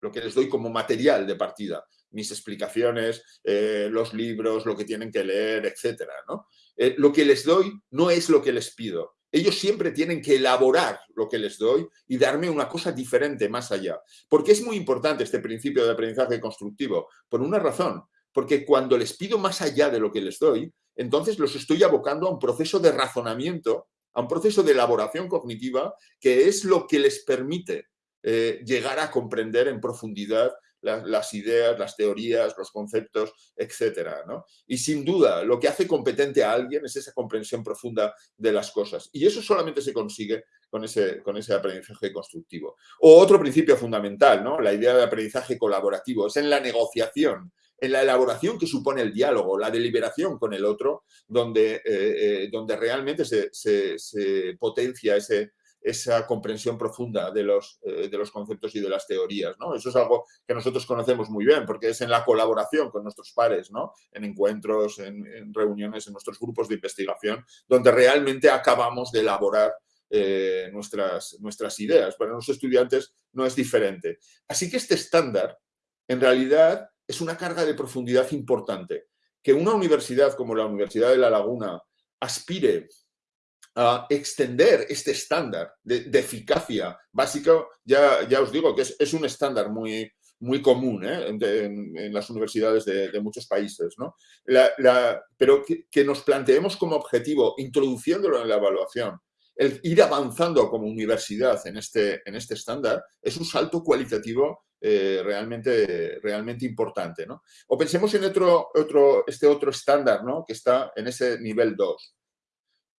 lo que les doy como material de partida, mis explicaciones, eh, los libros, lo que tienen que leer, etcétera, ¿no? Eh, lo que les doy no es lo que les pido. Ellos siempre tienen que elaborar lo que les doy y darme una cosa diferente más allá. Porque es muy importante este principio de aprendizaje constructivo? Por una razón, porque cuando les pido más allá de lo que les doy, entonces los estoy abocando a un proceso de razonamiento, a un proceso de elaboración cognitiva, que es lo que les permite eh, llegar a comprender en profundidad las, ideas, las teorías, los conceptos, etcétera, Y sin duda, lo que hace competente a alguien es esa comprensión profunda de las cosas. Y eso solamente se consigue con ese, con ese aprendizaje constructivo. O otro principio fundamental, ¿no? La idea de aprendizaje colaborativo, es en la negociación, en la elaboración que supone el diálogo, la deliberación con el otro, donde, eh, eh, donde realmente se, se potencia ese, esa comprensión profunda de los, eh, de los conceptos y de las teorías. ¿no? Eso es algo que nosotros conocemos muy bien, porque es en la colaboración con nuestros pares, ¿no? en encuentros, en, reuniones, en nuestros grupos de investigación, donde realmente acabamos de elaborar eh, nuestras, nuestras ideas. Para los estudiantes no es diferente. Así que este estándar, en realidad, es una carga de profundidad importante. Que una universidad como la Universidad de La Laguna aspire extender este estándar de, eficacia básica, ya, ya os digo que es, un estándar muy, muy común ¿eh? en, las universidades de, muchos países, ¿no? pero que, nos planteemos como objetivo, introduciéndolo en la evaluación, el ir avanzando como universidad en este, en este estándar, es un salto cualitativo eh, realmente, realmente importante. ¿no? O pensemos en otro, otro, este otro estándar ¿no? que está en ese nivel 2.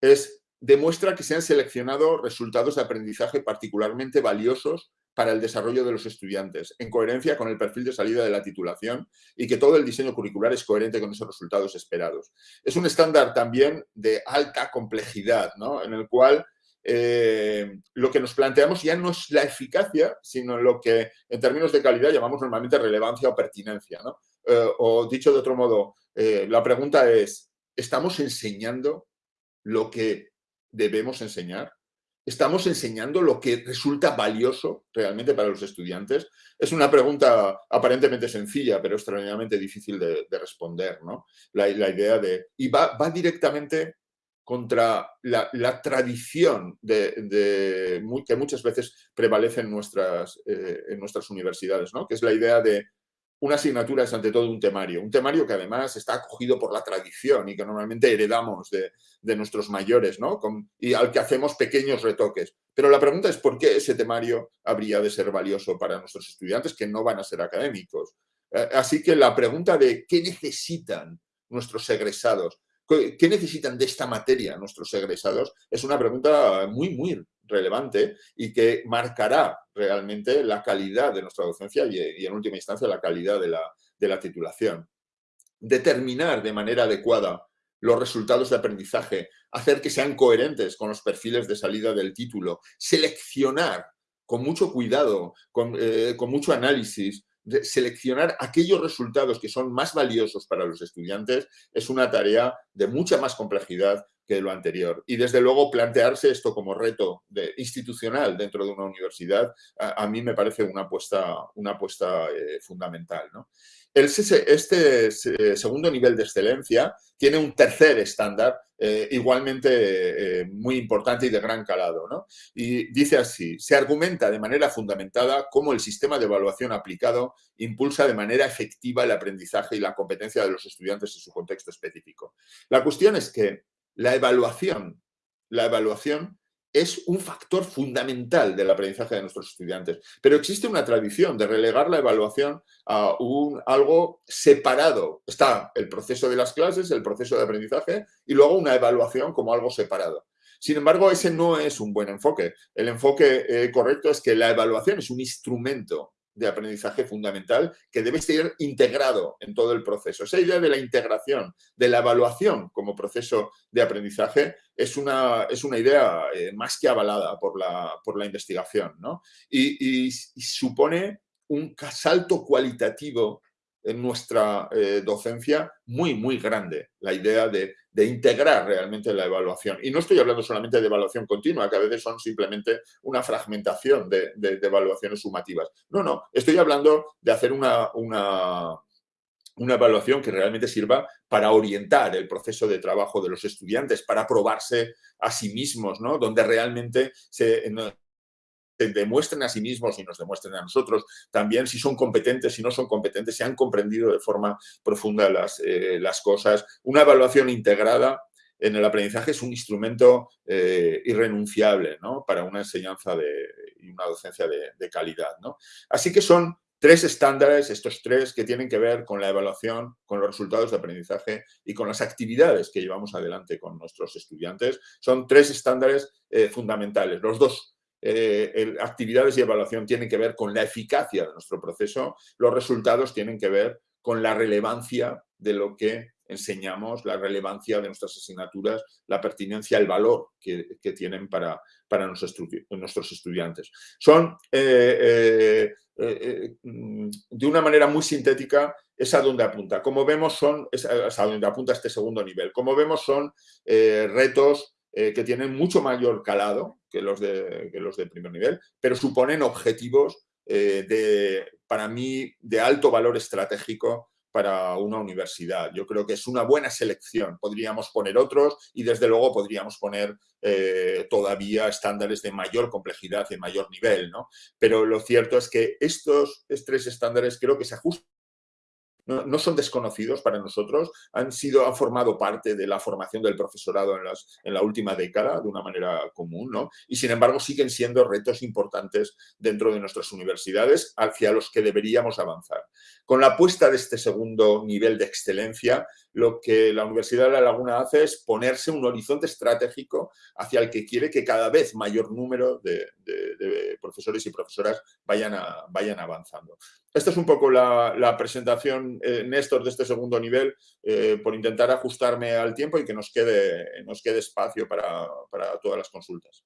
Es demuestra que se han seleccionado resultados de aprendizaje particularmente valiosos para el desarrollo de los estudiantes, en coherencia con el perfil de salida de la titulación y que todo el diseño curricular es coherente con esos resultados esperados. Es un estándar también de alta complejidad, ¿no? en el cual eh, lo que nos planteamos ya no es la eficacia, sino lo que en términos de calidad llamamos normalmente relevancia o pertinencia. ¿no? Eh, o dicho de otro modo, eh, la pregunta es, ¿estamos enseñando lo que debemos enseñar? ¿Estamos enseñando lo que resulta valioso realmente para los estudiantes? Es una pregunta aparentemente sencilla, pero extraordinariamente difícil de, responder, ¿no? La, idea de... Y va, va directamente contra la, tradición de, que muchas veces prevalece en nuestras, eh, en nuestras universidades, ¿no? que es la idea de una asignatura es ante todo un temario, un temario que además está acogido por la tradición y que normalmente heredamos de, nuestros mayores, ¿no? y al que hacemos pequeños retoques. Pero la pregunta es por qué ese temario habría de ser valioso para nuestros estudiantes que no van a ser académicos. Eh, así que la pregunta de qué necesitan nuestros egresados, qué necesitan de esta materia nuestros egresados, es una pregunta muy, muy relevante y que marcará realmente la calidad de nuestra docencia y, en última instancia la calidad de la, de la titulación. Determinar de manera adecuada los resultados de aprendizaje, hacer que sean coherentes con los perfiles de salida del título, seleccionar con mucho cuidado, con, eh, con mucho análisis, seleccionar aquellos resultados que son más valiosos para los estudiantes es una tarea de mucha más complejidad que lo anterior. Y desde luego plantearse esto como reto institucional dentro de una universidad, a, mí me parece una apuesta, una apuesta eh, fundamental. ¿no? Este eh, segundo nivel de excelencia tiene un tercer estándar eh, igualmente muy importante y de gran calado. ¿no? Y dice así, se argumenta de manera fundamentada cómo el sistema de evaluación aplicado impulsa de manera efectiva el aprendizaje y la competencia de los estudiantes en su contexto específico. La cuestión es que la evaluación, la evaluación es un factor fundamental del aprendizaje de nuestros estudiantes. Pero existe una tradición de relegar la evaluación a un, algo separado. Está el proceso de las clases, el proceso de aprendizaje y luego una evaluación como algo separado. Sin embargo, ese no es un buen enfoque. El enfoque eh, correcto es que la evaluación es un instrumento de aprendizaje fundamental que debe ser integrado en todo el proceso. Esa idea de la integración, de la evaluación como proceso de aprendizaje es una, es una idea eh, más que avalada por la, por la investigación ¿no? y, supone un salto cualitativo en nuestra eh, docencia muy, muy grande, la idea de, integrar realmente la evaluación. Y no estoy hablando solamente de evaluación continua, que a veces son simplemente una fragmentación de, evaluaciones sumativas. No, no, estoy hablando de hacer una, una, una evaluación que realmente sirva para orientar el proceso de trabajo de los estudiantes, para probarse a sí mismos, ¿no? donde realmente se, demuestren a sí mismos y nos demuestren a nosotros también si son competentes, si no son competentes, si han comprendido de forma profunda las, eh, las cosas. Una evaluación integrada en el aprendizaje es un instrumento eh, irrenunciable ¿no? para una enseñanza y una docencia de, de calidad. ¿no? Así que son tres estándares, estos tres que tienen que ver con la evaluación, con los resultados de aprendizaje y con las actividades que llevamos adelante con nuestros estudiantes. Son tres estándares eh, fundamentales. Los dos eh, actividades y evaluación tienen que ver con la eficacia de nuestro proceso, los resultados tienen que ver con la relevancia de lo que enseñamos, la relevancia de nuestras asignaturas, la pertinencia, el valor que, tienen para, para nuestros, estudiantes. Son, eh, eh, mm, de una manera muy sintética, es a donde apunta. Como vemos, son, es a donde apunta este segundo nivel. Como vemos, son retos eh, que tienen mucho mayor calado que los, de, los de primer nivel, pero suponen objetivos eh, de, para mí de alto valor estratégico para una universidad. Yo creo que es una buena selección. Podríamos poner otros y desde luego podríamos poner eh, todavía estándares de mayor complejidad, de mayor nivel, ¿no? Pero lo cierto es que estos tres estándares creo que se ajustan no, son desconocidos para nosotros, han, sido, han formado parte de la formación del profesorado en, las, en la última década de una manera común, ¿no? Y sin embargo siguen siendo retos importantes dentro de nuestras universidades hacia los que deberíamos avanzar. Con la apuesta de este segundo nivel de excelencia, lo que la Universidad de La Laguna hace es ponerse un horizonte estratégico hacia el que quiere que cada vez mayor número de, profesores y profesoras vayan, vayan avanzando. Esta es un poco la, presentación, eh, Néstor, de este segundo nivel, eh, por intentar ajustarme al tiempo y que nos quede, nos quede espacio para, para todas las consultas.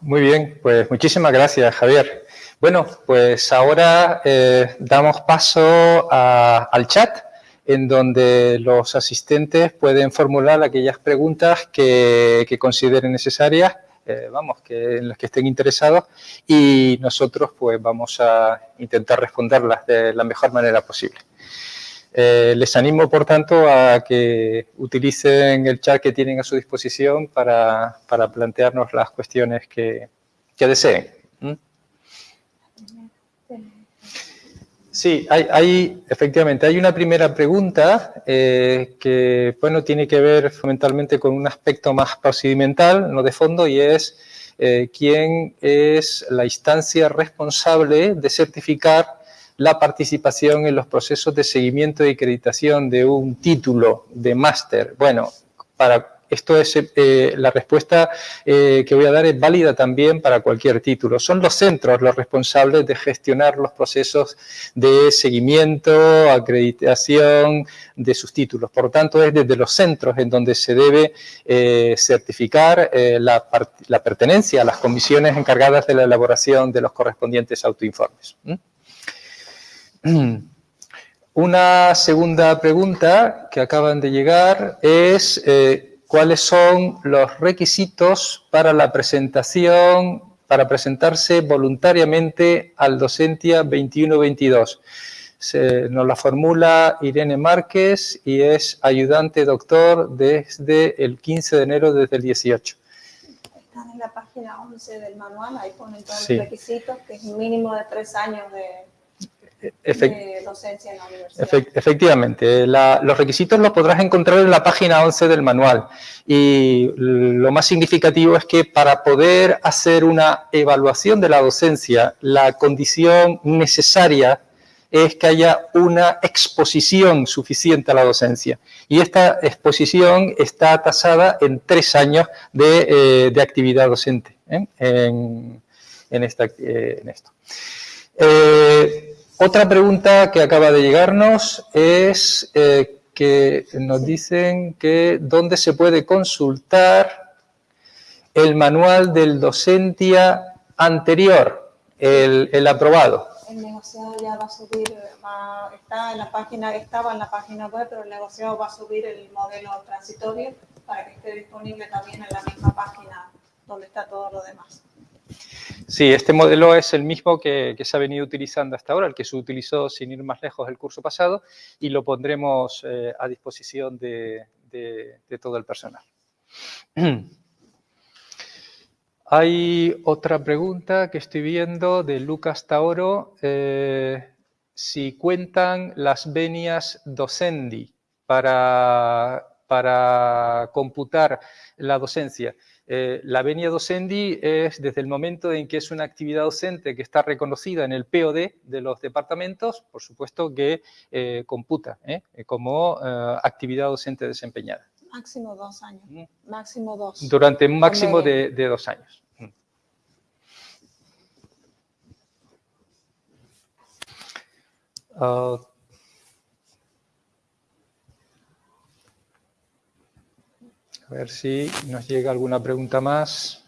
Muy bien, pues muchísimas gracias, Javier. Bueno, pues ahora eh, damos paso al chat, en donde los asistentes pueden formular aquellas preguntas que, consideren necesarias, eh, vamos, que en las que estén interesados, y nosotros pues vamos a intentar responderlas de la mejor manera posible. Eh, les animo, por tanto, a que utilicen el chat que tienen a su disposición para, plantearnos las cuestiones que, deseen. Sí, hay, efectivamente, hay una primera pregunta eh, que, bueno, tiene que ver fundamentalmente con un aspecto más procedimental, no de fondo, y es eh, quién es la instancia responsable de certificar la participación en los procesos de seguimiento y acreditación de un título de máster. Bueno, para esto es eh, la respuesta eh, que voy a dar es válida también para cualquier título. Son los centros los responsables de gestionar los procesos de seguimiento, acreditación de sus títulos. Por lo tanto, es desde los centros en donde se debe eh, certificar la, pertenencia a las comisiones encargadas de la elaboración de los correspondientes autoinformes. Una segunda pregunta que acaban de llegar es cuáles son los requisitos para la presentación, para presentarse voluntariamente al Docentia 21-22. Nos la formula Irene Márquez y es ayudante doctor desde el 15 de enero desde el 18. Están en la página 11 del manual, ahí ponen todos los requisitos, que es un mínimo de tres años de, efectivamente, los requisitos los podrás encontrar en la página 11 del manual y lo más significativo es que para poder hacer una evaluación de la docencia, la condición necesaria es que haya una exposición suficiente a la docencia. Y esta exposición está tasada en tres años de, eh, actividad docente ¿eh? en, esta, eh, en, esto. Otra pregunta que acaba de llegarnos es eh, que nos dicen que dónde se puede consultar el manual del docentia anterior, el, aprobado. el negociado ya va a subir, va, está en la página, estaba en la página web, pero el negociado va a subir el modelo transitorio para que esté disponible también en la misma página donde está todo lo demás. Sí, este modelo es el mismo que, se ha venido utilizando hasta ahora, el que se utilizó sin ir más lejos el curso pasado y lo pondremos eh, a disposición de, todo el personal. Hay otra pregunta que estoy viendo de Lucas Taoro. Eh, si cuentan las venias docendi para, para computar la docencia. Eh, la venia docendi es desde el momento en que es una actividad docente que está reconocida en el POD de los departamentos, por supuesto que eh, computa ¿eh? como actividad docente desempeñada. Máximo dos años. Mm. Máximo dos. Durante un máximo de, dos años. Mm. A ver si nos llega alguna pregunta más.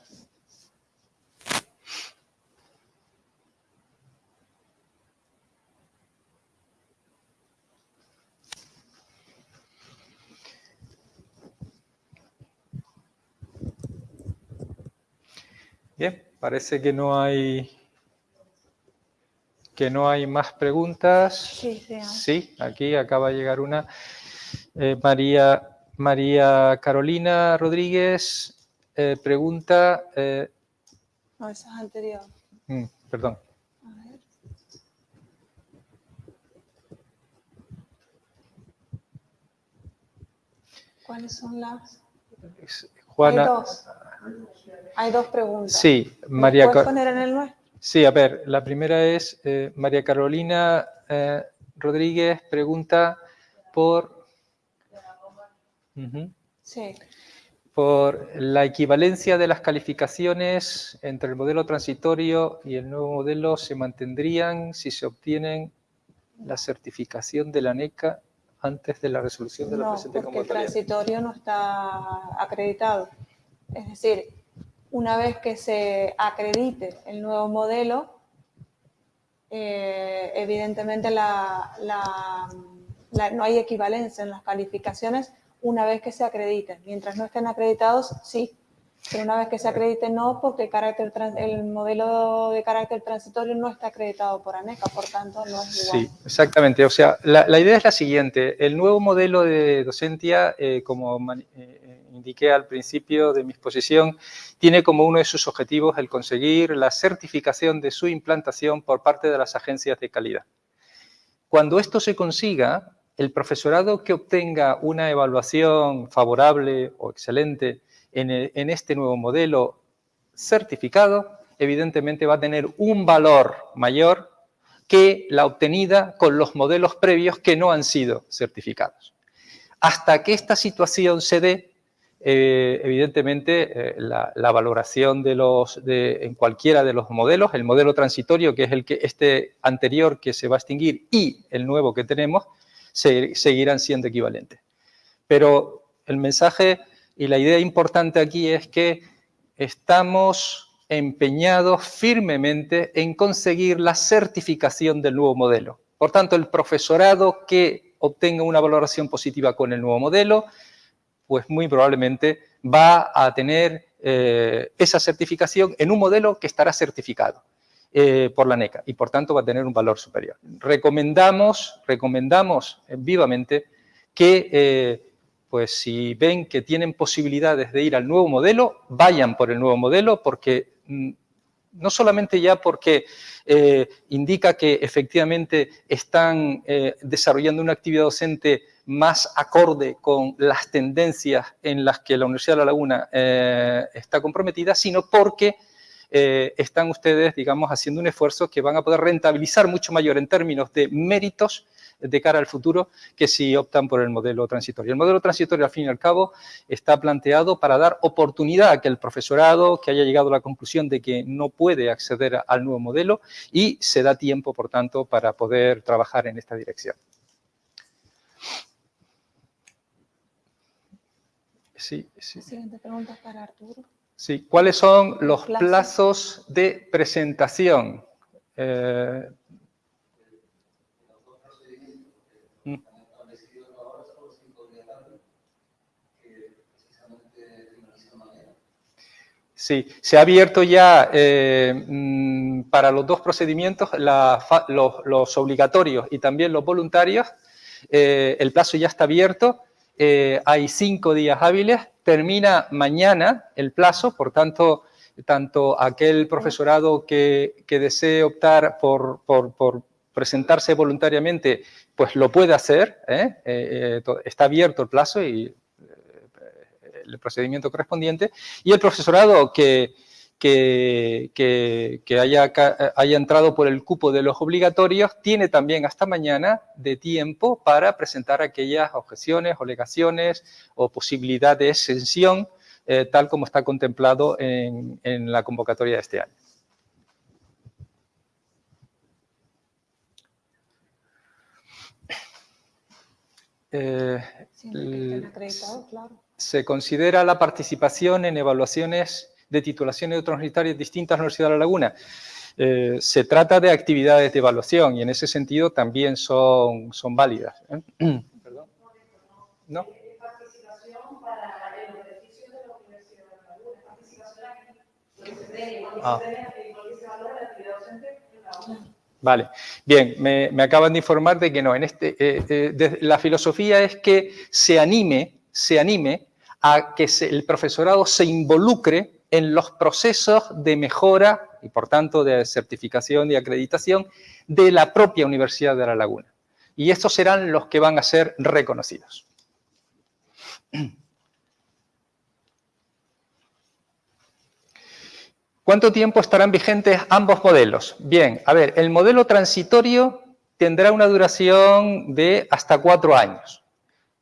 Bien, parece que no hay que no hay más preguntas. Sí, sí. sí aquí acaba de llegar una. Eh, María María Carolina Rodríguez eh, pregunta... Eh, no, esa es anterior. Mm, perdón. A ver. ¿Cuáles son las...? Juana... Hay dos. Hay dos preguntas. Sí, María... ¿Puedes poner en el nuestro? Sí, a ver, la primera es eh, María Carolina Rodríguez pregunta por Sí. Por la equivalencia de las calificaciones entre el modelo transitorio y el nuevo modelo se mantendrían si se obtienen la certificación de la NECA antes de la resolución de la no, porque el transitorio no está acreditado. Es decir, una vez que se acredite el nuevo modelo, eh, evidentemente la, no hay equivalencia en las calificaciones una vez que se acrediten. Mientras no estén acreditados, sí. Pero una vez que se acrediten, no, porque el, carácter el modelo de carácter transitorio no está acreditado por ANECA, por tanto no es igual. Sí, exactamente. O sea, la, idea es la siguiente. El nuevo modelo de docencia, eh, como eh, indiqué al principio de mi exposición, tiene como uno de sus objetivos el conseguir la certificación de su implantación por parte de las agencias de calidad. Cuando esto se consiga, el profesorado que obtenga una evaluación favorable o excelente en, este nuevo modelo certificado, evidentemente va a tener un valor mayor que la obtenida con los modelos previos que no han sido certificados. Hasta que esta situación se dé, eh, evidentemente eh, la, valoración en cualquiera de los modelos, el modelo transitorio que es el que este anterior que se va a extinguir y el nuevo que tenemos, seguirán siendo equivalentes. Pero el mensaje y la idea importante aquí es que estamos empeñados firmemente en conseguir la certificación del nuevo modelo. Por tanto, el profesorado que obtenga una valoración positiva con el nuevo modelo, pues muy probablemente va a tener eh, esa certificación en un modelo que estará certificado. Eh, por la NECA y por tanto va a tener un valor superior. Recomendamos, recomendamos vivamente que eh, pues si ven que tienen posibilidades de ir al nuevo modelo, vayan por el nuevo modelo porque mm, no solamente ya porque eh, indica que efectivamente están desarrollando una actividad docente más acorde con las tendencias en las que la Universidad de La Laguna está comprometida, sino porque eh, están ustedes, digamos, haciendo un esfuerzo que van a poder rentabilizar mucho mayor en términos de méritos de cara al futuro que si optan por el modelo transitorio. El modelo transitorio, al fin y al cabo, está planteado para dar oportunidad a que el profesorado que haya llegado a la conclusión de que no puede acceder al nuevo modelo y se da tiempo, por tanto, para poder trabajar en esta dirección. Sí. Siguiente pregunta para Arturo. Sí, ¿cuáles son los plazos, de presentación? Eh, mm. Sí, se ha abierto ya eh, mm, para los dos procedimientos la, los, los, obligatorios y también los voluntarios. Eh, el plazo ya está abierto, hay cinco días hábiles termina mañana el plazo, por tanto, tanto aquel profesorado que, desee optar por, presentarse voluntariamente, pues lo puede hacer, está abierto el plazo y el procedimiento correspondiente, y el profesorado que, que, haya, haya, entrado por el cupo de los obligatorios tiene también hasta mañana de tiempo para presentar aquellas objeciones, alegaciones o posibilidad de exención, eh, tal como está contemplado en, la convocatoria de este año. Eh, se considera la participación en evaluaciones de titulaciones universitarias distintas a la Universidad de La Laguna. Eh, se trata de actividades de evaluación y en ese sentido también son, son válidas. ¿eh? ¿Perdón? ¿No? Ah. Vale, bien, me, acaban de informar de que no, en este, eh, la filosofía es que se anime, se anime a que el profesorado se involucre en los procesos de mejora y, por tanto, de certificación y acreditación de la propia Universidad de La Laguna. Y estos serán los que van a ser reconocidos. ¿Cuánto tiempo estarán vigentes ambos modelos? Bien, a ver, el modelo transitorio tendrá una duración de hasta cuatro años.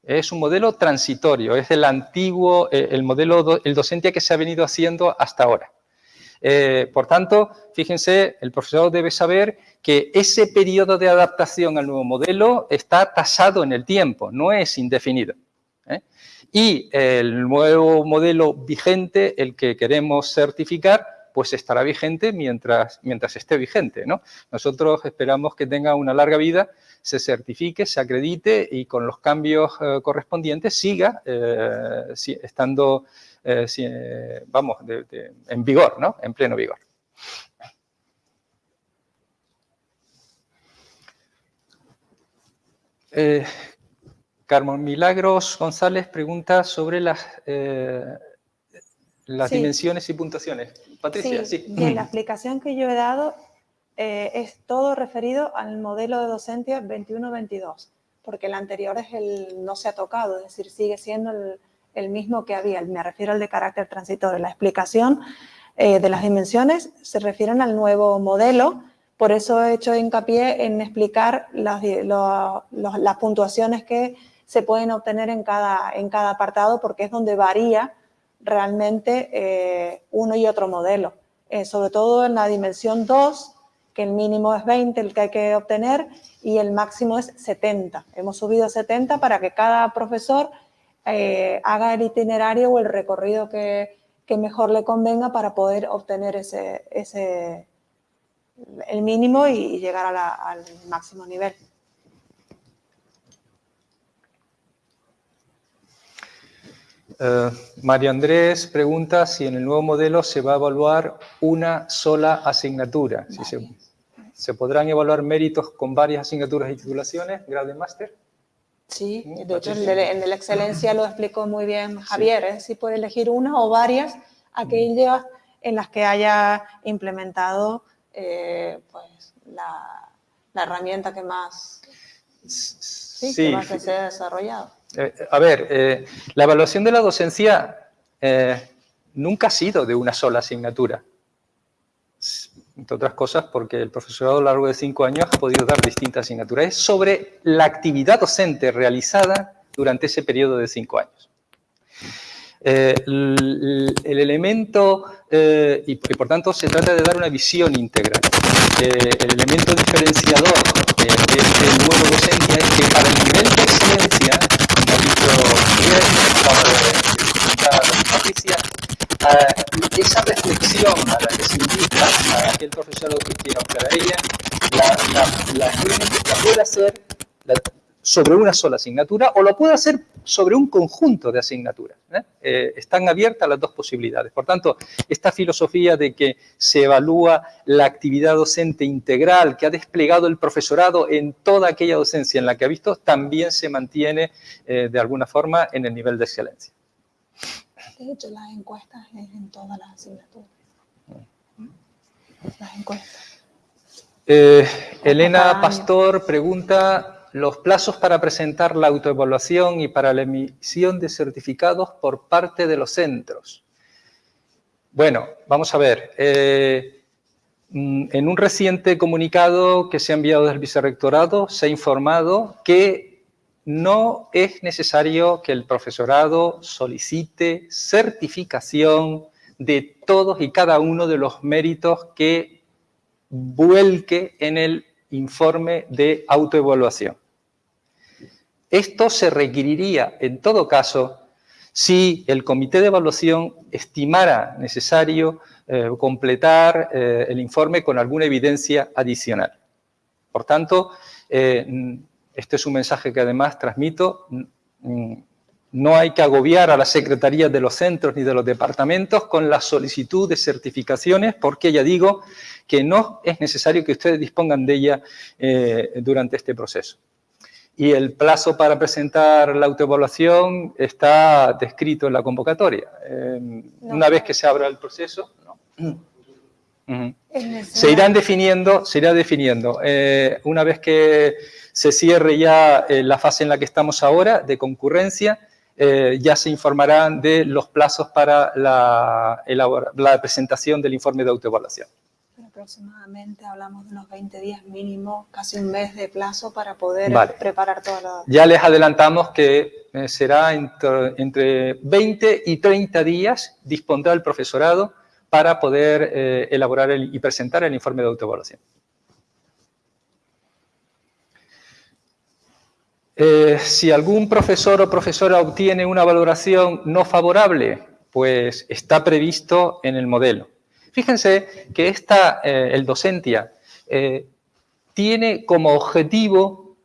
Es un modelo transitorio, es el antiguo, eh, el modelo, el docente que se ha venido haciendo hasta ahora. Eh, por tanto, fíjense, el profesor debe saber que ese periodo de adaptación al nuevo modelo está tasado en el tiempo, no es indefinido. ¿eh? Y el nuevo modelo vigente, el que queremos certificar, pues estará vigente mientras, mientras esté vigente. ¿no? Nosotros esperamos que tenga una larga vida se certifique, se acredite y con los cambios eh, correspondientes siga eh, estando, eh, vamos, en vigor, ¿no? En pleno vigor. Carmen Milagros González pregunta sobre las, las dimensiones y puntuaciones. Patricia, sí. sí. la explicación que yo he dado eh, es todo referido al modelo de docencia 21-22, porque el anterior es el, no se ha tocado, es decir, sigue siendo el, mismo que había, me refiero al de carácter transitorio. La explicación eh, de las dimensiones se refieren al nuevo modelo, por eso he hecho hincapié en explicar las, las puntuaciones que se pueden obtener en cada, en cada apartado, porque es donde varía realmente eh, uno y otro modelo. sobre todo en la dimensión 2, que el mínimo es 20 el que hay que obtener y el máximo es 70. Hemos subido a 70 para que cada profesor eh, haga el itinerario o el recorrido que, mejor le convenga para poder obtener ese, ese el mínimo y llegar al máximo nivel. Uh, María Andrés pregunta si en el nuevo modelo se va a evaluar una sola asignatura. Si se, ¿Se podrán evaluar méritos con varias asignaturas y titulaciones, grado de máster? Sí, de hecho en la excelencia lo explicó muy bien Javier, ¿eh? si puede elegir una o varias aquellas en las que haya implementado eh, pues, la, herramienta que más, sí, Que más se ha desarrollado. Eh, a ver, la evaluación de la docencia nunca ha sido de una sola asignatura entre otras cosas porque el profesorado a lo largo de cinco años ha podido dar distintas asignaturas. Es sobre la actividad docente realizada durante ese periodo de cinco años. Eh, el, elemento, eh, y, por tanto se trata de dar una visión íntegra. Eh, el elemento diferenciador de este nuevo docencia es que para el nivel esa reflexión a la que se invita a aquel profesor que quiera optar a ella, la, la, la, puede hacer sobre una sola asignatura o lo puede hacer sobre un conjunto de asignaturas. ¿eh? Eh, están abiertas las dos posibilidades. Por tanto, esta filosofía de que se evalúa la actividad docente integral que ha desplegado el profesorado en toda aquella docencia en la que ha visto, también se mantiene eh, de alguna forma en el nivel de excelencia. De hecho, las encuestas es en todas las asignaturas. Las encuestas. Elena Pastor pregunta los plazos para presentar la autoevaluación y para la emisión de certificados por parte de los centros. Bueno, vamos a ver. Eh, mm, en un reciente comunicado que se ha enviado del vicerrectorado se ha informado que no es necesario que el profesorado solicite certificación de todos y cada uno de los méritos que vuelque en el informe de autoevaluación. Esto se requeriría, en todo caso, si el comité de evaluación estimara necesario eh, completar eh, el informe con alguna evidencia adicional. Por tanto, eh, este es un mensaje que además transmito, no hay que agobiar a las secretarías de los centros ni de los departamentos con la solicitud de certificaciones, porque ya digo que no es necesario que ustedes dispongan de ella durante este proceso. Y el plazo para presentar la autoevaluación está descrito en la convocatoria. una vez que se abra el proceso, se irán definiendo, se irá definiendo. Eh, una vez que se cierre ya eh, la fase en la que estamos ahora, de concurrencia, eh, ya se informarán de los plazos para la, la presentación del informe de autoevaluación. Aproximadamente hablamos de unos 20 días mínimo, casi un mes de plazo para poder preparar toda la... Ya les adelantamos que eh, será entre, 20 y 30 días dispondrá el profesorado para poder eh, elaborar y presentar el informe de autoevaluación. Eh, si algún profesor o profesora obtiene una valoración no favorable, pues está previsto en el modelo. Fíjense que esta, eh, el docentia, eh, tiene como objetivo,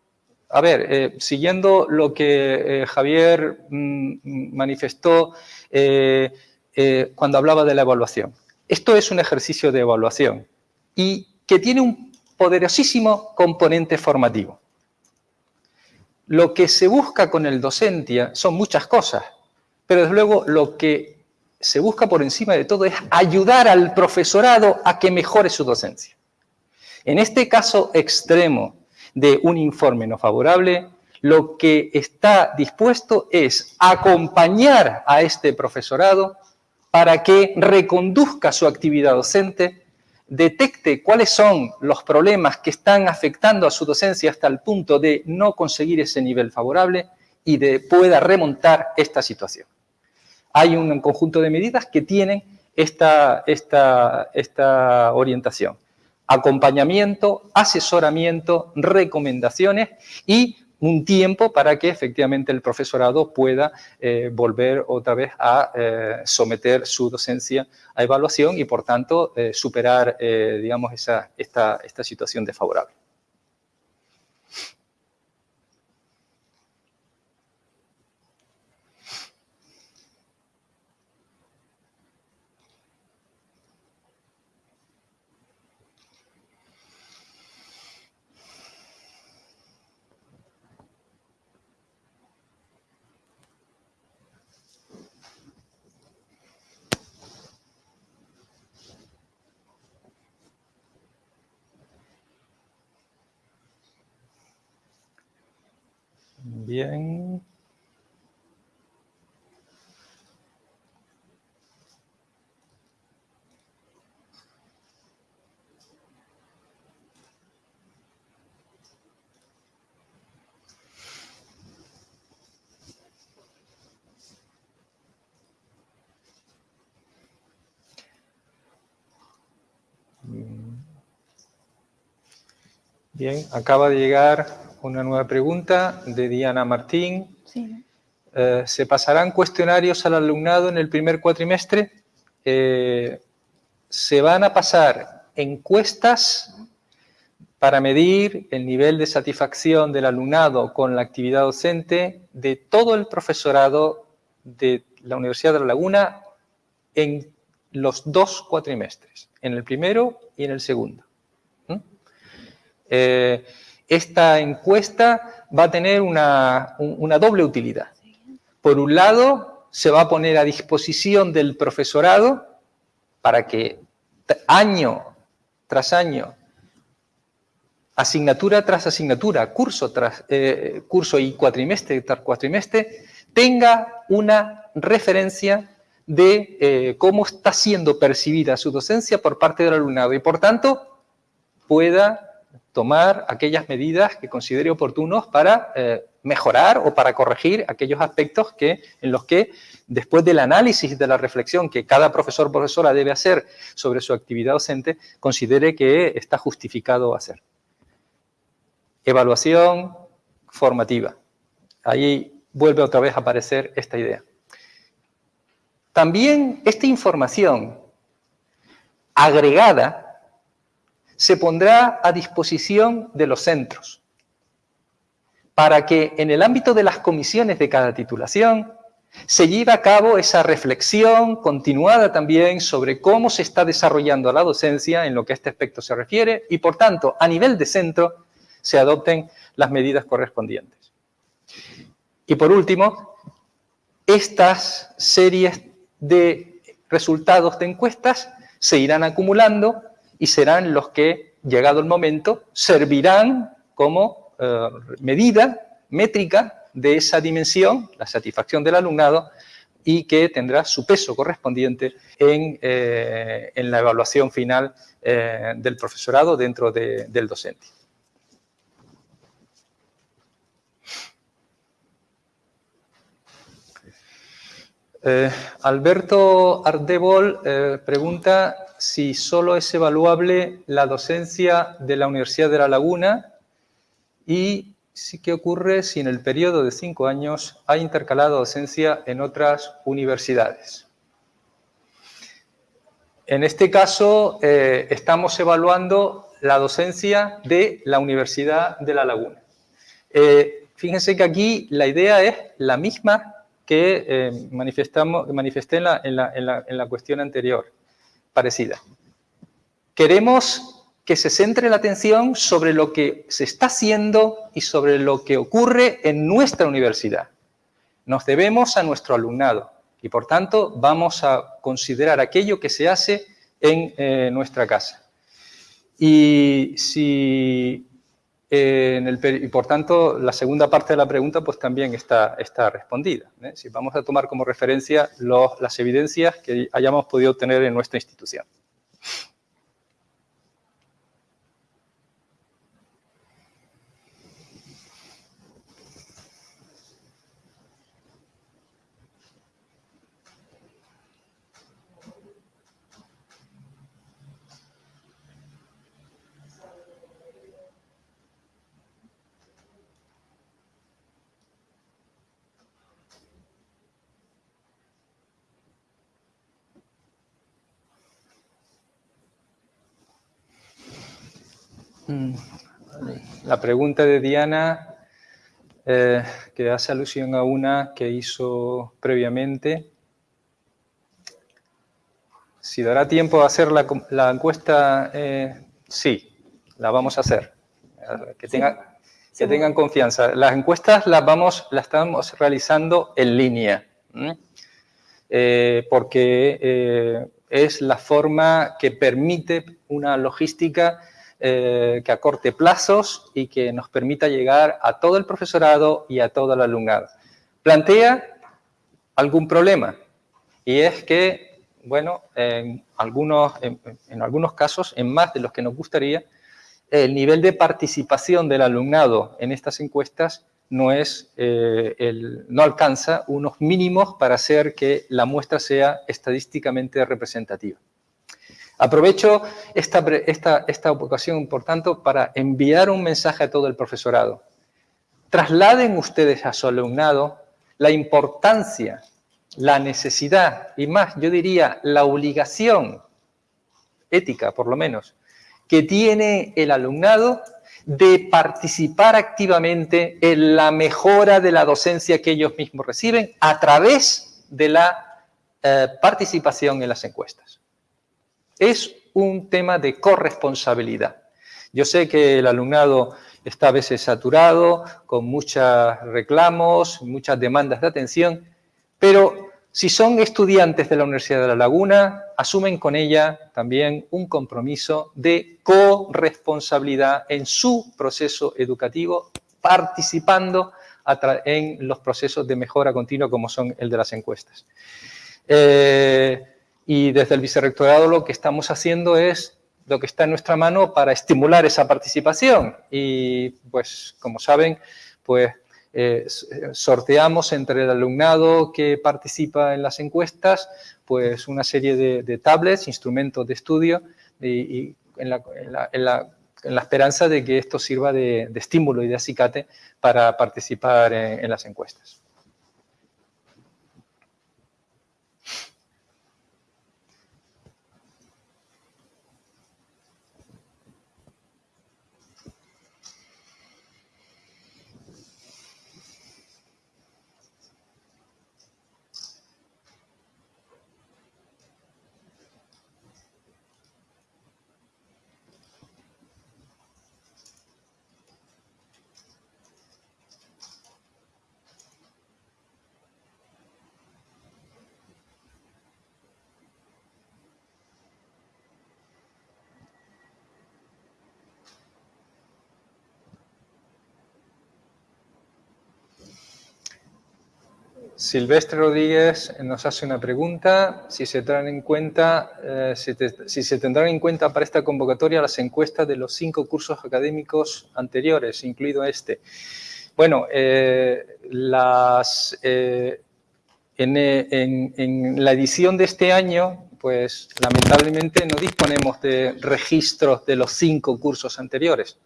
a ver, siguiendo lo que Javier mm, manifestó cuando hablaba de la evaluación. Esto es un ejercicio de evaluación y que tiene un poderosísimo componente formativo. Lo que se busca con el docentia son muchas cosas, pero desde luego lo que se busca por encima de todo es ayudar al profesorado a que mejore su docencia. En este caso extremo de un informe no favorable, lo que está dispuesto es acompañar a este profesorado para que reconduzca su actividad docente, detecte cuáles son los problemas que están afectando a su docencia hasta el punto de no conseguir ese nivel favorable y de, pueda remontar esta situación hay un conjunto de medidas que tienen esta, esta, esta orientación. Acompañamiento, asesoramiento, recomendaciones y un tiempo para que efectivamente el profesorado pueda eh, volver otra vez a eh, someter su docencia a evaluación y por tanto eh, superar digamos esa, esta, esta situación desfavorable. Bien. Bien, acaba de llegar una nueva pregunta de Diana Martín. Eh, ¿Se pasarán cuestionarios al alumnado en el primer cuatrimestre? Eh, se van a pasar encuestas para medir el nivel de satisfacción del alumnado con la actividad docente de todo el profesorado de la Universidad de La Laguna en los dos cuatrimestres, en el primero y en el segundo. Eh, esta encuesta va a tener una, doble utilidad. Por un lado, se va a poner a disposición del profesorado para que año tras año asignatura tras asignatura, curso tras eh, curso y cuatrimestre tras cuatrimestre, tenga una referencia de eh, cómo está siendo percibida su docencia por parte del alumnado y, por tanto, pueda tomar aquellas medidas que considere oportunos para eh, mejorar o para corregir aquellos aspectos que, en los que, después del análisis de la reflexión que cada profesor o profesora debe hacer sobre su actividad docente, considere que está justificado hacer. Evaluación formativa. Ahí vuelve otra vez a aparecer esta idea. También esta información agregada se pondrá a disposición de los centros para que en el ámbito de las comisiones de cada titulación se lleve a cabo esa reflexión continuada también sobre cómo se está desarrollando la docencia en lo que a este aspecto se refiere y, por tanto, a nivel de centro, se adopten las medidas correspondientes. Y por último, estas series de resultados de encuestas se irán acumulando y serán los que, llegado el momento, servirán como eh, medida métrica de esa dimensión, la satisfacción del alumnado, y que tendrá su peso correspondiente en, eh, la evaluación final eh, del profesorado dentro del docente. Eh, Alberto Ardebol eh, pregunta si solo es evaluable la docencia de la Universidad de La Laguna y si qué ocurre si en el periodo de cinco años hay intercalado docencia en otras universidades. En este caso eh, estamos evaluando la docencia de la Universidad de La Laguna. fíjense que aquí la idea es la misma que eh, manifestamos, manifesté en la, en, la, en la cuestión anterior, parecida. Queremos que se centre la atención sobre lo que se está haciendo y sobre lo que ocurre en nuestra universidad. Nos debemos a nuestro alumnado y, por tanto, vamos a considerar aquello que se hace en eh, nuestra casa. Y si y por tanto, la segunda parte de la pregunta pues también está, está respondida. ¿eh? Si vamos a tomar como referencia las evidencias que hayamos podido obtener en nuestra institución. La pregunta de Diana, eh, que hace alusión a una que hizo previamente. Si dará tiempo a hacer la, encuesta, eh, sí, la vamos a hacer. Que, que tengan confianza. Las encuestas las, vamos, las estamos realizando en línea, eh, porque es la forma que permite una logística eh, que acorte plazos y que nos permita llegar a todo el profesorado y a todo el alumnado. Plantea algún problema y es que, bueno, en algunos, en, algunos casos, en más de los que nos gustaría, el nivel de participación del alumnado en estas encuestas no, es, eh, el, no alcanza unos mínimos para hacer que la muestra sea estadísticamente representativa. Aprovecho esta, esta, ocasión, por tanto, para enviar un mensaje a todo el profesorado. Trasladen ustedes a su alumnado la importancia, la necesidad y más, yo diría, la obligación ética, por lo menos, que tiene el alumnado de participar activamente en la mejora de la docencia que ellos mismos reciben a través de la eh, participación en las encuestas. Es un tema de corresponsabilidad. Yo sé que el alumnado está a veces saturado, con muchos reclamos, muchas demandas de atención, pero si son estudiantes de la Universidad de La Laguna, asumen con ella también un compromiso de corresponsabilidad en su proceso educativo, participando en los procesos de mejora continua como son el de las encuestas. Eh, y desde el vicerrectorado lo que estamos haciendo es lo que está en nuestra mano para estimular esa participación. Y pues, como saben, pues eh, sorteamos entre el alumnado que participa en las encuestas pues una serie de, tablets, instrumentos de estudio y, en, la, esperanza de que esto sirva de, estímulo y de acicate para participar en las encuestas. Silvestre Rodríguez nos hace una pregunta, si se, en cuenta, eh, si, se tendrán en cuenta para esta convocatoria las encuestas de los cinco cursos académicos anteriores, incluido este. Bueno, eh, eh, en, en, la edición de este año, pues lamentablemente no disponemos de registros de los cinco cursos anteriores,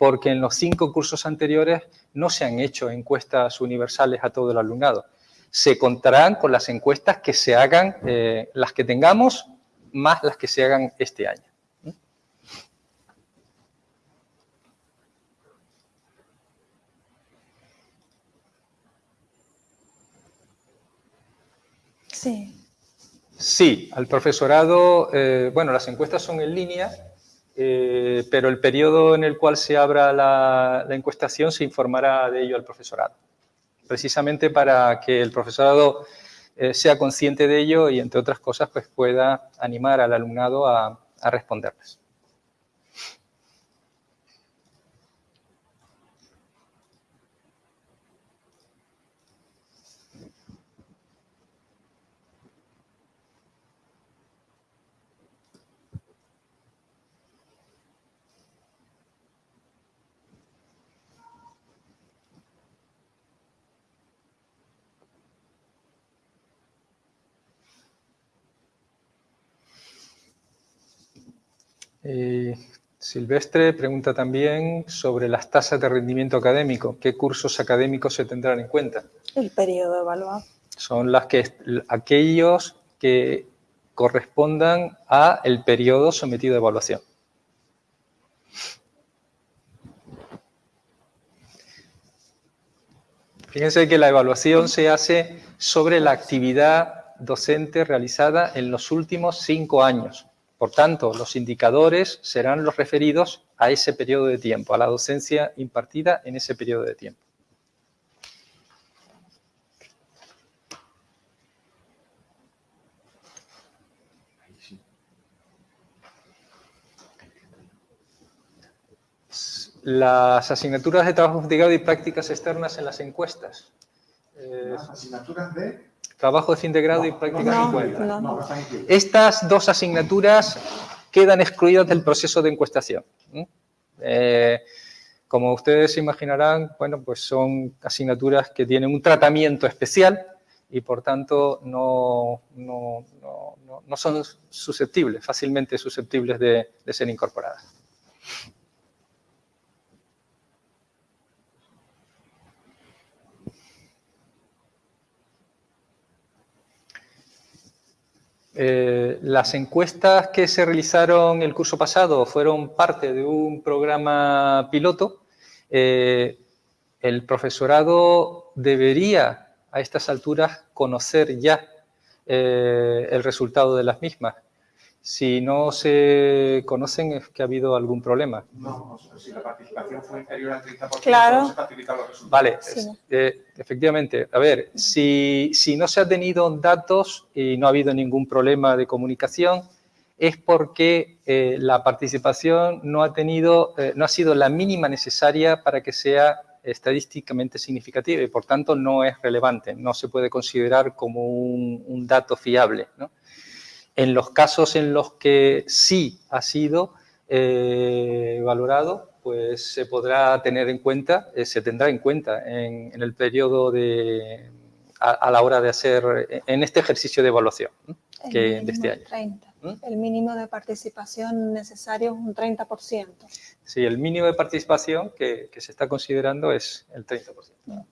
porque en los cinco cursos anteriores no se han hecho encuestas universales a todo el alumnado se contarán con las encuestas que se hagan, eh, las que tengamos, más las que se hagan este año. Sí. Sí, al profesorado, eh, bueno, las encuestas son en línea, eh, pero el periodo en el cual se abra la encuestación se informará de ello al profesorado precisamente para que el profesorado eh, sea consciente de ello y, entre otras cosas, pues pueda animar al alumnado a, a responderles. Eh, Silvestre pregunta también sobre las tasas de rendimiento académico. ¿Qué cursos académicos se tendrán en cuenta? El periodo evaluado. Son las que, aquellos que correspondan a el periodo sometido a evaluación. Fíjense que la evaluación se hace sobre la actividad docente realizada en los últimos cinco años. Por tanto, los indicadores serán los referidos a ese periodo de tiempo, a la docencia impartida en ese periodo de tiempo. Las asignaturas de trabajo investigado y prácticas externas en las encuestas. Las asignaturas de trabajo de fin de grado y prácticas no, Estas dos asignaturas quedan excluidas del proceso de encuestación. Eh, como ustedes imaginarán, bueno, pues son asignaturas que tienen un tratamiento especial y por tanto no, no, son susceptibles, fácilmente susceptibles de ser incorporadas. Eh, las encuestas que se realizaron el curso pasado fueron parte de un programa piloto. Eh, el profesorado debería a estas alturas conocer ya eh, el resultado de las mismas. Si no se conocen es que ha habido algún problema. No, si la participación fue inferior al 30%, claro. no se facilitan los resultados. Vale, eh, efectivamente. A ver, si, si, no se han tenido datos y no ha habido ningún problema de comunicación, es porque eh, la participación no ha, tenido, eh, no ha sido la mínima necesaria para que sea estadísticamente significativa y por tanto no es relevante, no se puede considerar como un, un dato fiable. ¿no? En los casos en los que sí ha sido eh, valorado, pues se podrá tener en cuenta, eh, se tendrá en cuenta en, en el periodo de, a, a, la hora de hacer, en este ejercicio de evaluación que, de este año. 30. ¿Mm? El mínimo de participación necesario es un 30%. Sí, el mínimo de participación que, que se está considerando es el 30%. ¿no?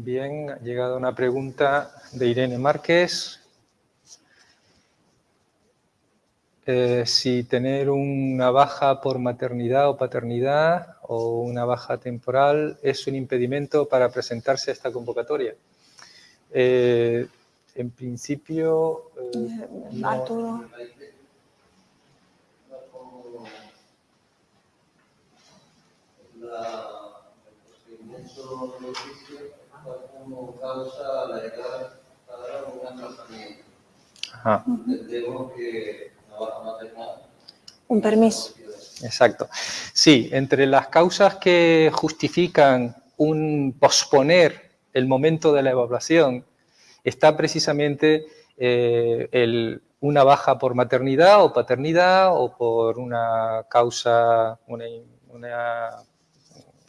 Bien, ha llegado una pregunta de Irene Márquez. Eh, si tener una baja por maternidad o paternidad o una baja temporal es un impedimento para presentarse a esta convocatoria. Eh, en principio... Eh, no, la, el como causa la llegada a un atrasamiento. Ajá. Entendemos que. Un permiso. Exacto. Sí, entre las causas que justifican un posponer el momento de la evaluación está precisamente eh, el, una baja por maternidad o paternidad o por una causa, una, una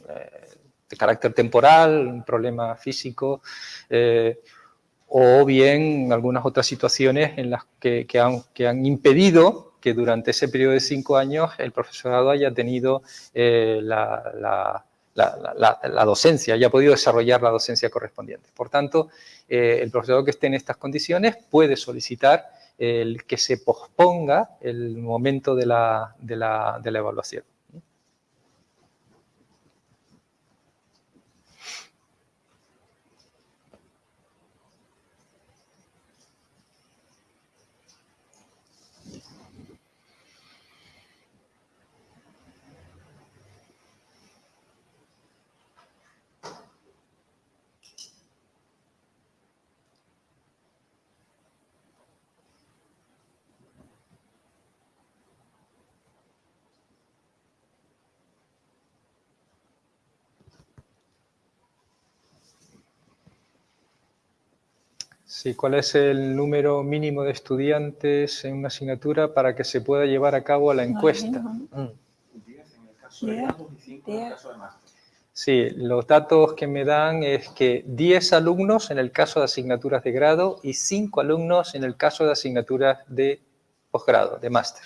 eh, de carácter temporal, un problema físico, eh, o bien algunas otras situaciones en las que, han, impedido que durante ese periodo de cinco años el profesorado haya tenido eh, la, docencia, haya podido desarrollar la docencia correspondiente. Por tanto, eh, el profesorado que esté en estas condiciones puede solicitar que se posponga el momento de la evaluación. Sí, ¿cuál es el número mínimo de estudiantes en una asignatura para que se pueda llevar a cabo la encuesta? Mm. 10 en el caso de grado y 5 en el caso de máster. Sí, los datos que me dan es que 10 alumnos en el caso de asignaturas de grado y 5 alumnos en el caso de asignaturas de posgrado, de máster.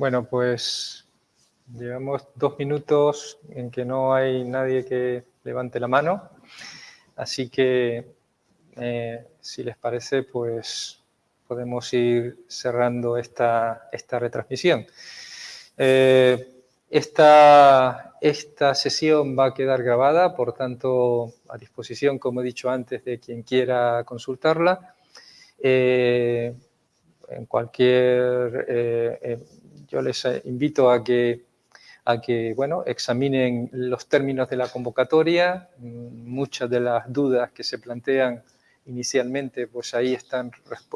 Bueno, pues llevamos dos minutos en que no hay nadie que levante la mano, así que eh, si les parece, pues podemos ir cerrando esta, esta retransmisión. Eh, esta, esta sesión va a quedar grabada, por tanto, a disposición, como he dicho antes, de quien quiera consultarla. Eh, en cualquier, yo les invito a que, a que bueno, examinen los términos de la convocatoria, muchas de las dudas que se plantean inicialmente, pues ahí están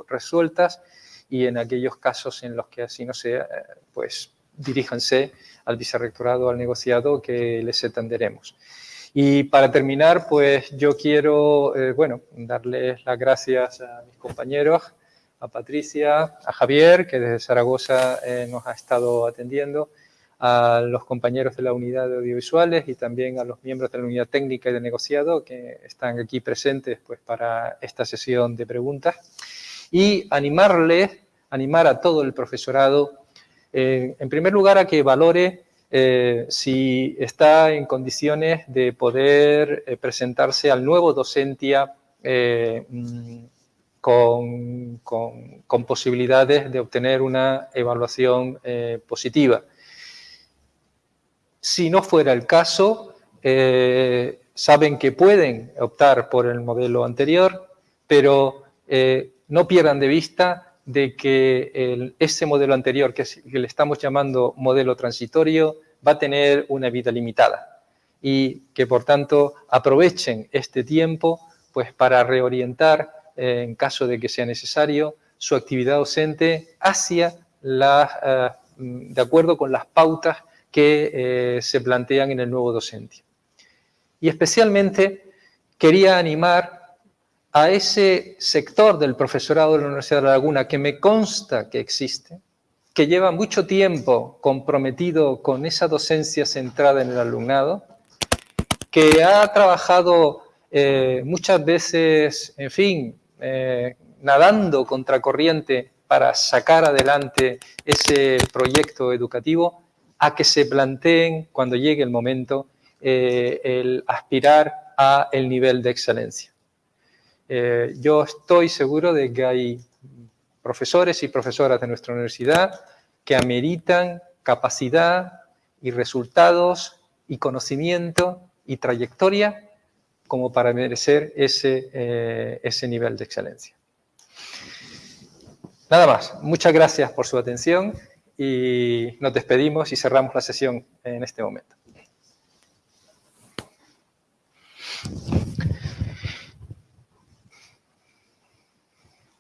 resueltas y en aquellos casos en los que así no sea, pues diríjanse al vicerrectorado, al negociado que les atenderemos. Y para terminar, pues yo quiero, eh, bueno, darles las gracias a mis compañeros, a Patricia, a Javier, que desde Zaragoza eh, nos ha estado atendiendo, a los compañeros de la unidad de audiovisuales y también a los miembros de la unidad técnica y de negociado que están aquí presentes pues, para esta sesión de preguntas. Y animarles, animar a todo el profesorado, eh, en primer lugar, a que valore eh, si está en condiciones de poder eh, presentarse al nuevo docentia eh, con, posibilidades de obtener una evaluación positiva. Si no fuera el caso, saben que pueden optar por el modelo anterior, pero no pierdan de vista de que ese modelo anterior, que, que, le estamos llamando modelo transitorio, va a tener una vida limitada y que por tanto aprovechen este tiempo pues para reorientar eh, en caso de que sea necesario su actividad docente hacia la, eh, de acuerdo con las pautas que eh, se plantean en el nuevo docente. Y especialmente quería animar a ese sector del profesorado de la Universidad de La Laguna que me consta que existe, que lleva mucho tiempo comprometido con esa docencia centrada en el alumnado, que ha trabajado eh, muchas veces, en fin, eh, nadando contracorriente para sacar adelante ese proyecto educativo, a que se planteen, cuando llegue el momento, eh, el aspirar a el nivel de excelencia. yo estoy seguro de que hay profesores y profesoras de nuestra universidad que ameritan capacidad y resultados y conocimiento y trayectoria como para merecer ese, eh, ese nivel de excelencia. Nada más, muchas gracias por su atención y nos despedimos y cerramos la sesión en este momento.